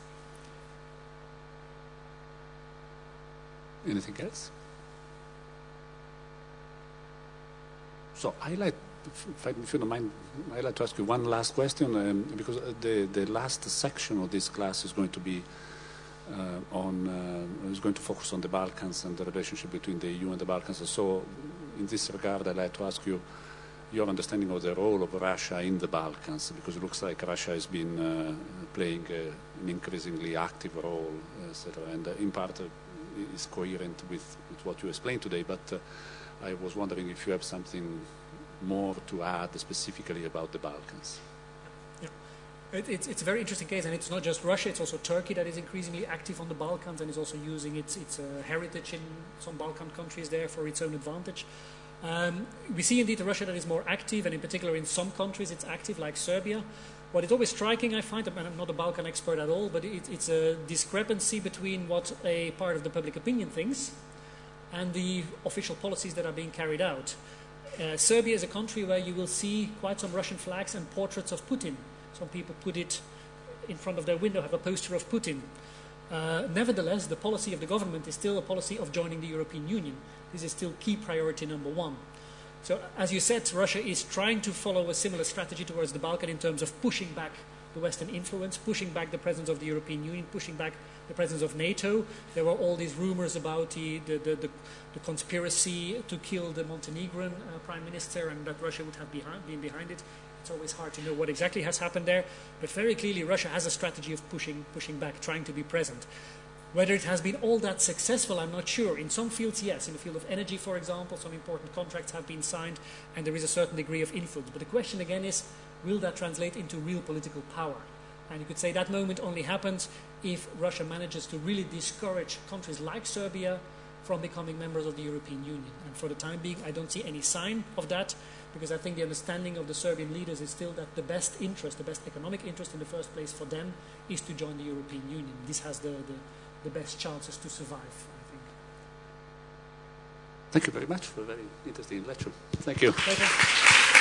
Anything else? So I like, if, you don't mind, I'd like to ask you one last question um, because uh, the, the last section of this class is going to be uh, on, uh, is going to focus on the Balkans and the relationship between the EU and the Balkans. So in this regard, I'd like to ask you your understanding of the role of Russia in the Balkans, because it looks like Russia has been uh, playing uh, an increasingly active role, etc., and uh, in part is coherent with, with, what you explained today, but I was wondering if you have something more to add specifically about the Balkans. Yeah. It, it's, it's, a very interesting case, and it's not just Russia, it's also Turkey that is increasingly active on the Balkans and is also using its, its uh, heritage in some Balkan countries there for its own advantage. Um, we see indeed a Russia that is more active, and in particular in some countries it's active, like Serbia. What is always striking, I find, and I'm not a Balkan expert at all, but it, it's a discrepancy between what a part of the public opinion thinks and the official policies that are being carried out. Uh, Serbia is a country where you will see quite some Russian flags and portraits of Putin. Some people put it in front of their window, have a poster of Putin. Uh, nevertheless, the policy of the government is still a policy of joining the European Union. This is still key priority number one. So, as you said, Russia is trying to follow a similar strategy towards the Balkan in terms of pushing back the Western influence, pushing back the presence of the European Union, pushing back the presence of NATO. There were all these rumors about the, the, the, the, conspiracy to kill the Montenegrin uh, prime minister and that Russia would have behind, been behind it. It's always hard to know what exactly has happened there, but very clearly Russia has a strategy of pushing, pushing back, trying to be present. Whether it has been all that successful, I'm not sure. In some fields, yes. In the field of energy, for example, some important contracts have been signed and there is a certain degree of influence. But the question again is, will that translate into real political power? And you could say that moment only happens if Russia manages to really discourage countries like Serbia from becoming members of the European Union. And for the time being, I don't see any sign of that because I think the understanding of the Serbian leaders is still that the best interest, the best economic interest in the first place for them is to join the European Union. This has the, the the best chances to survive, I think. Thank you very much for a very interesting lecture. Thank you. Pleasure.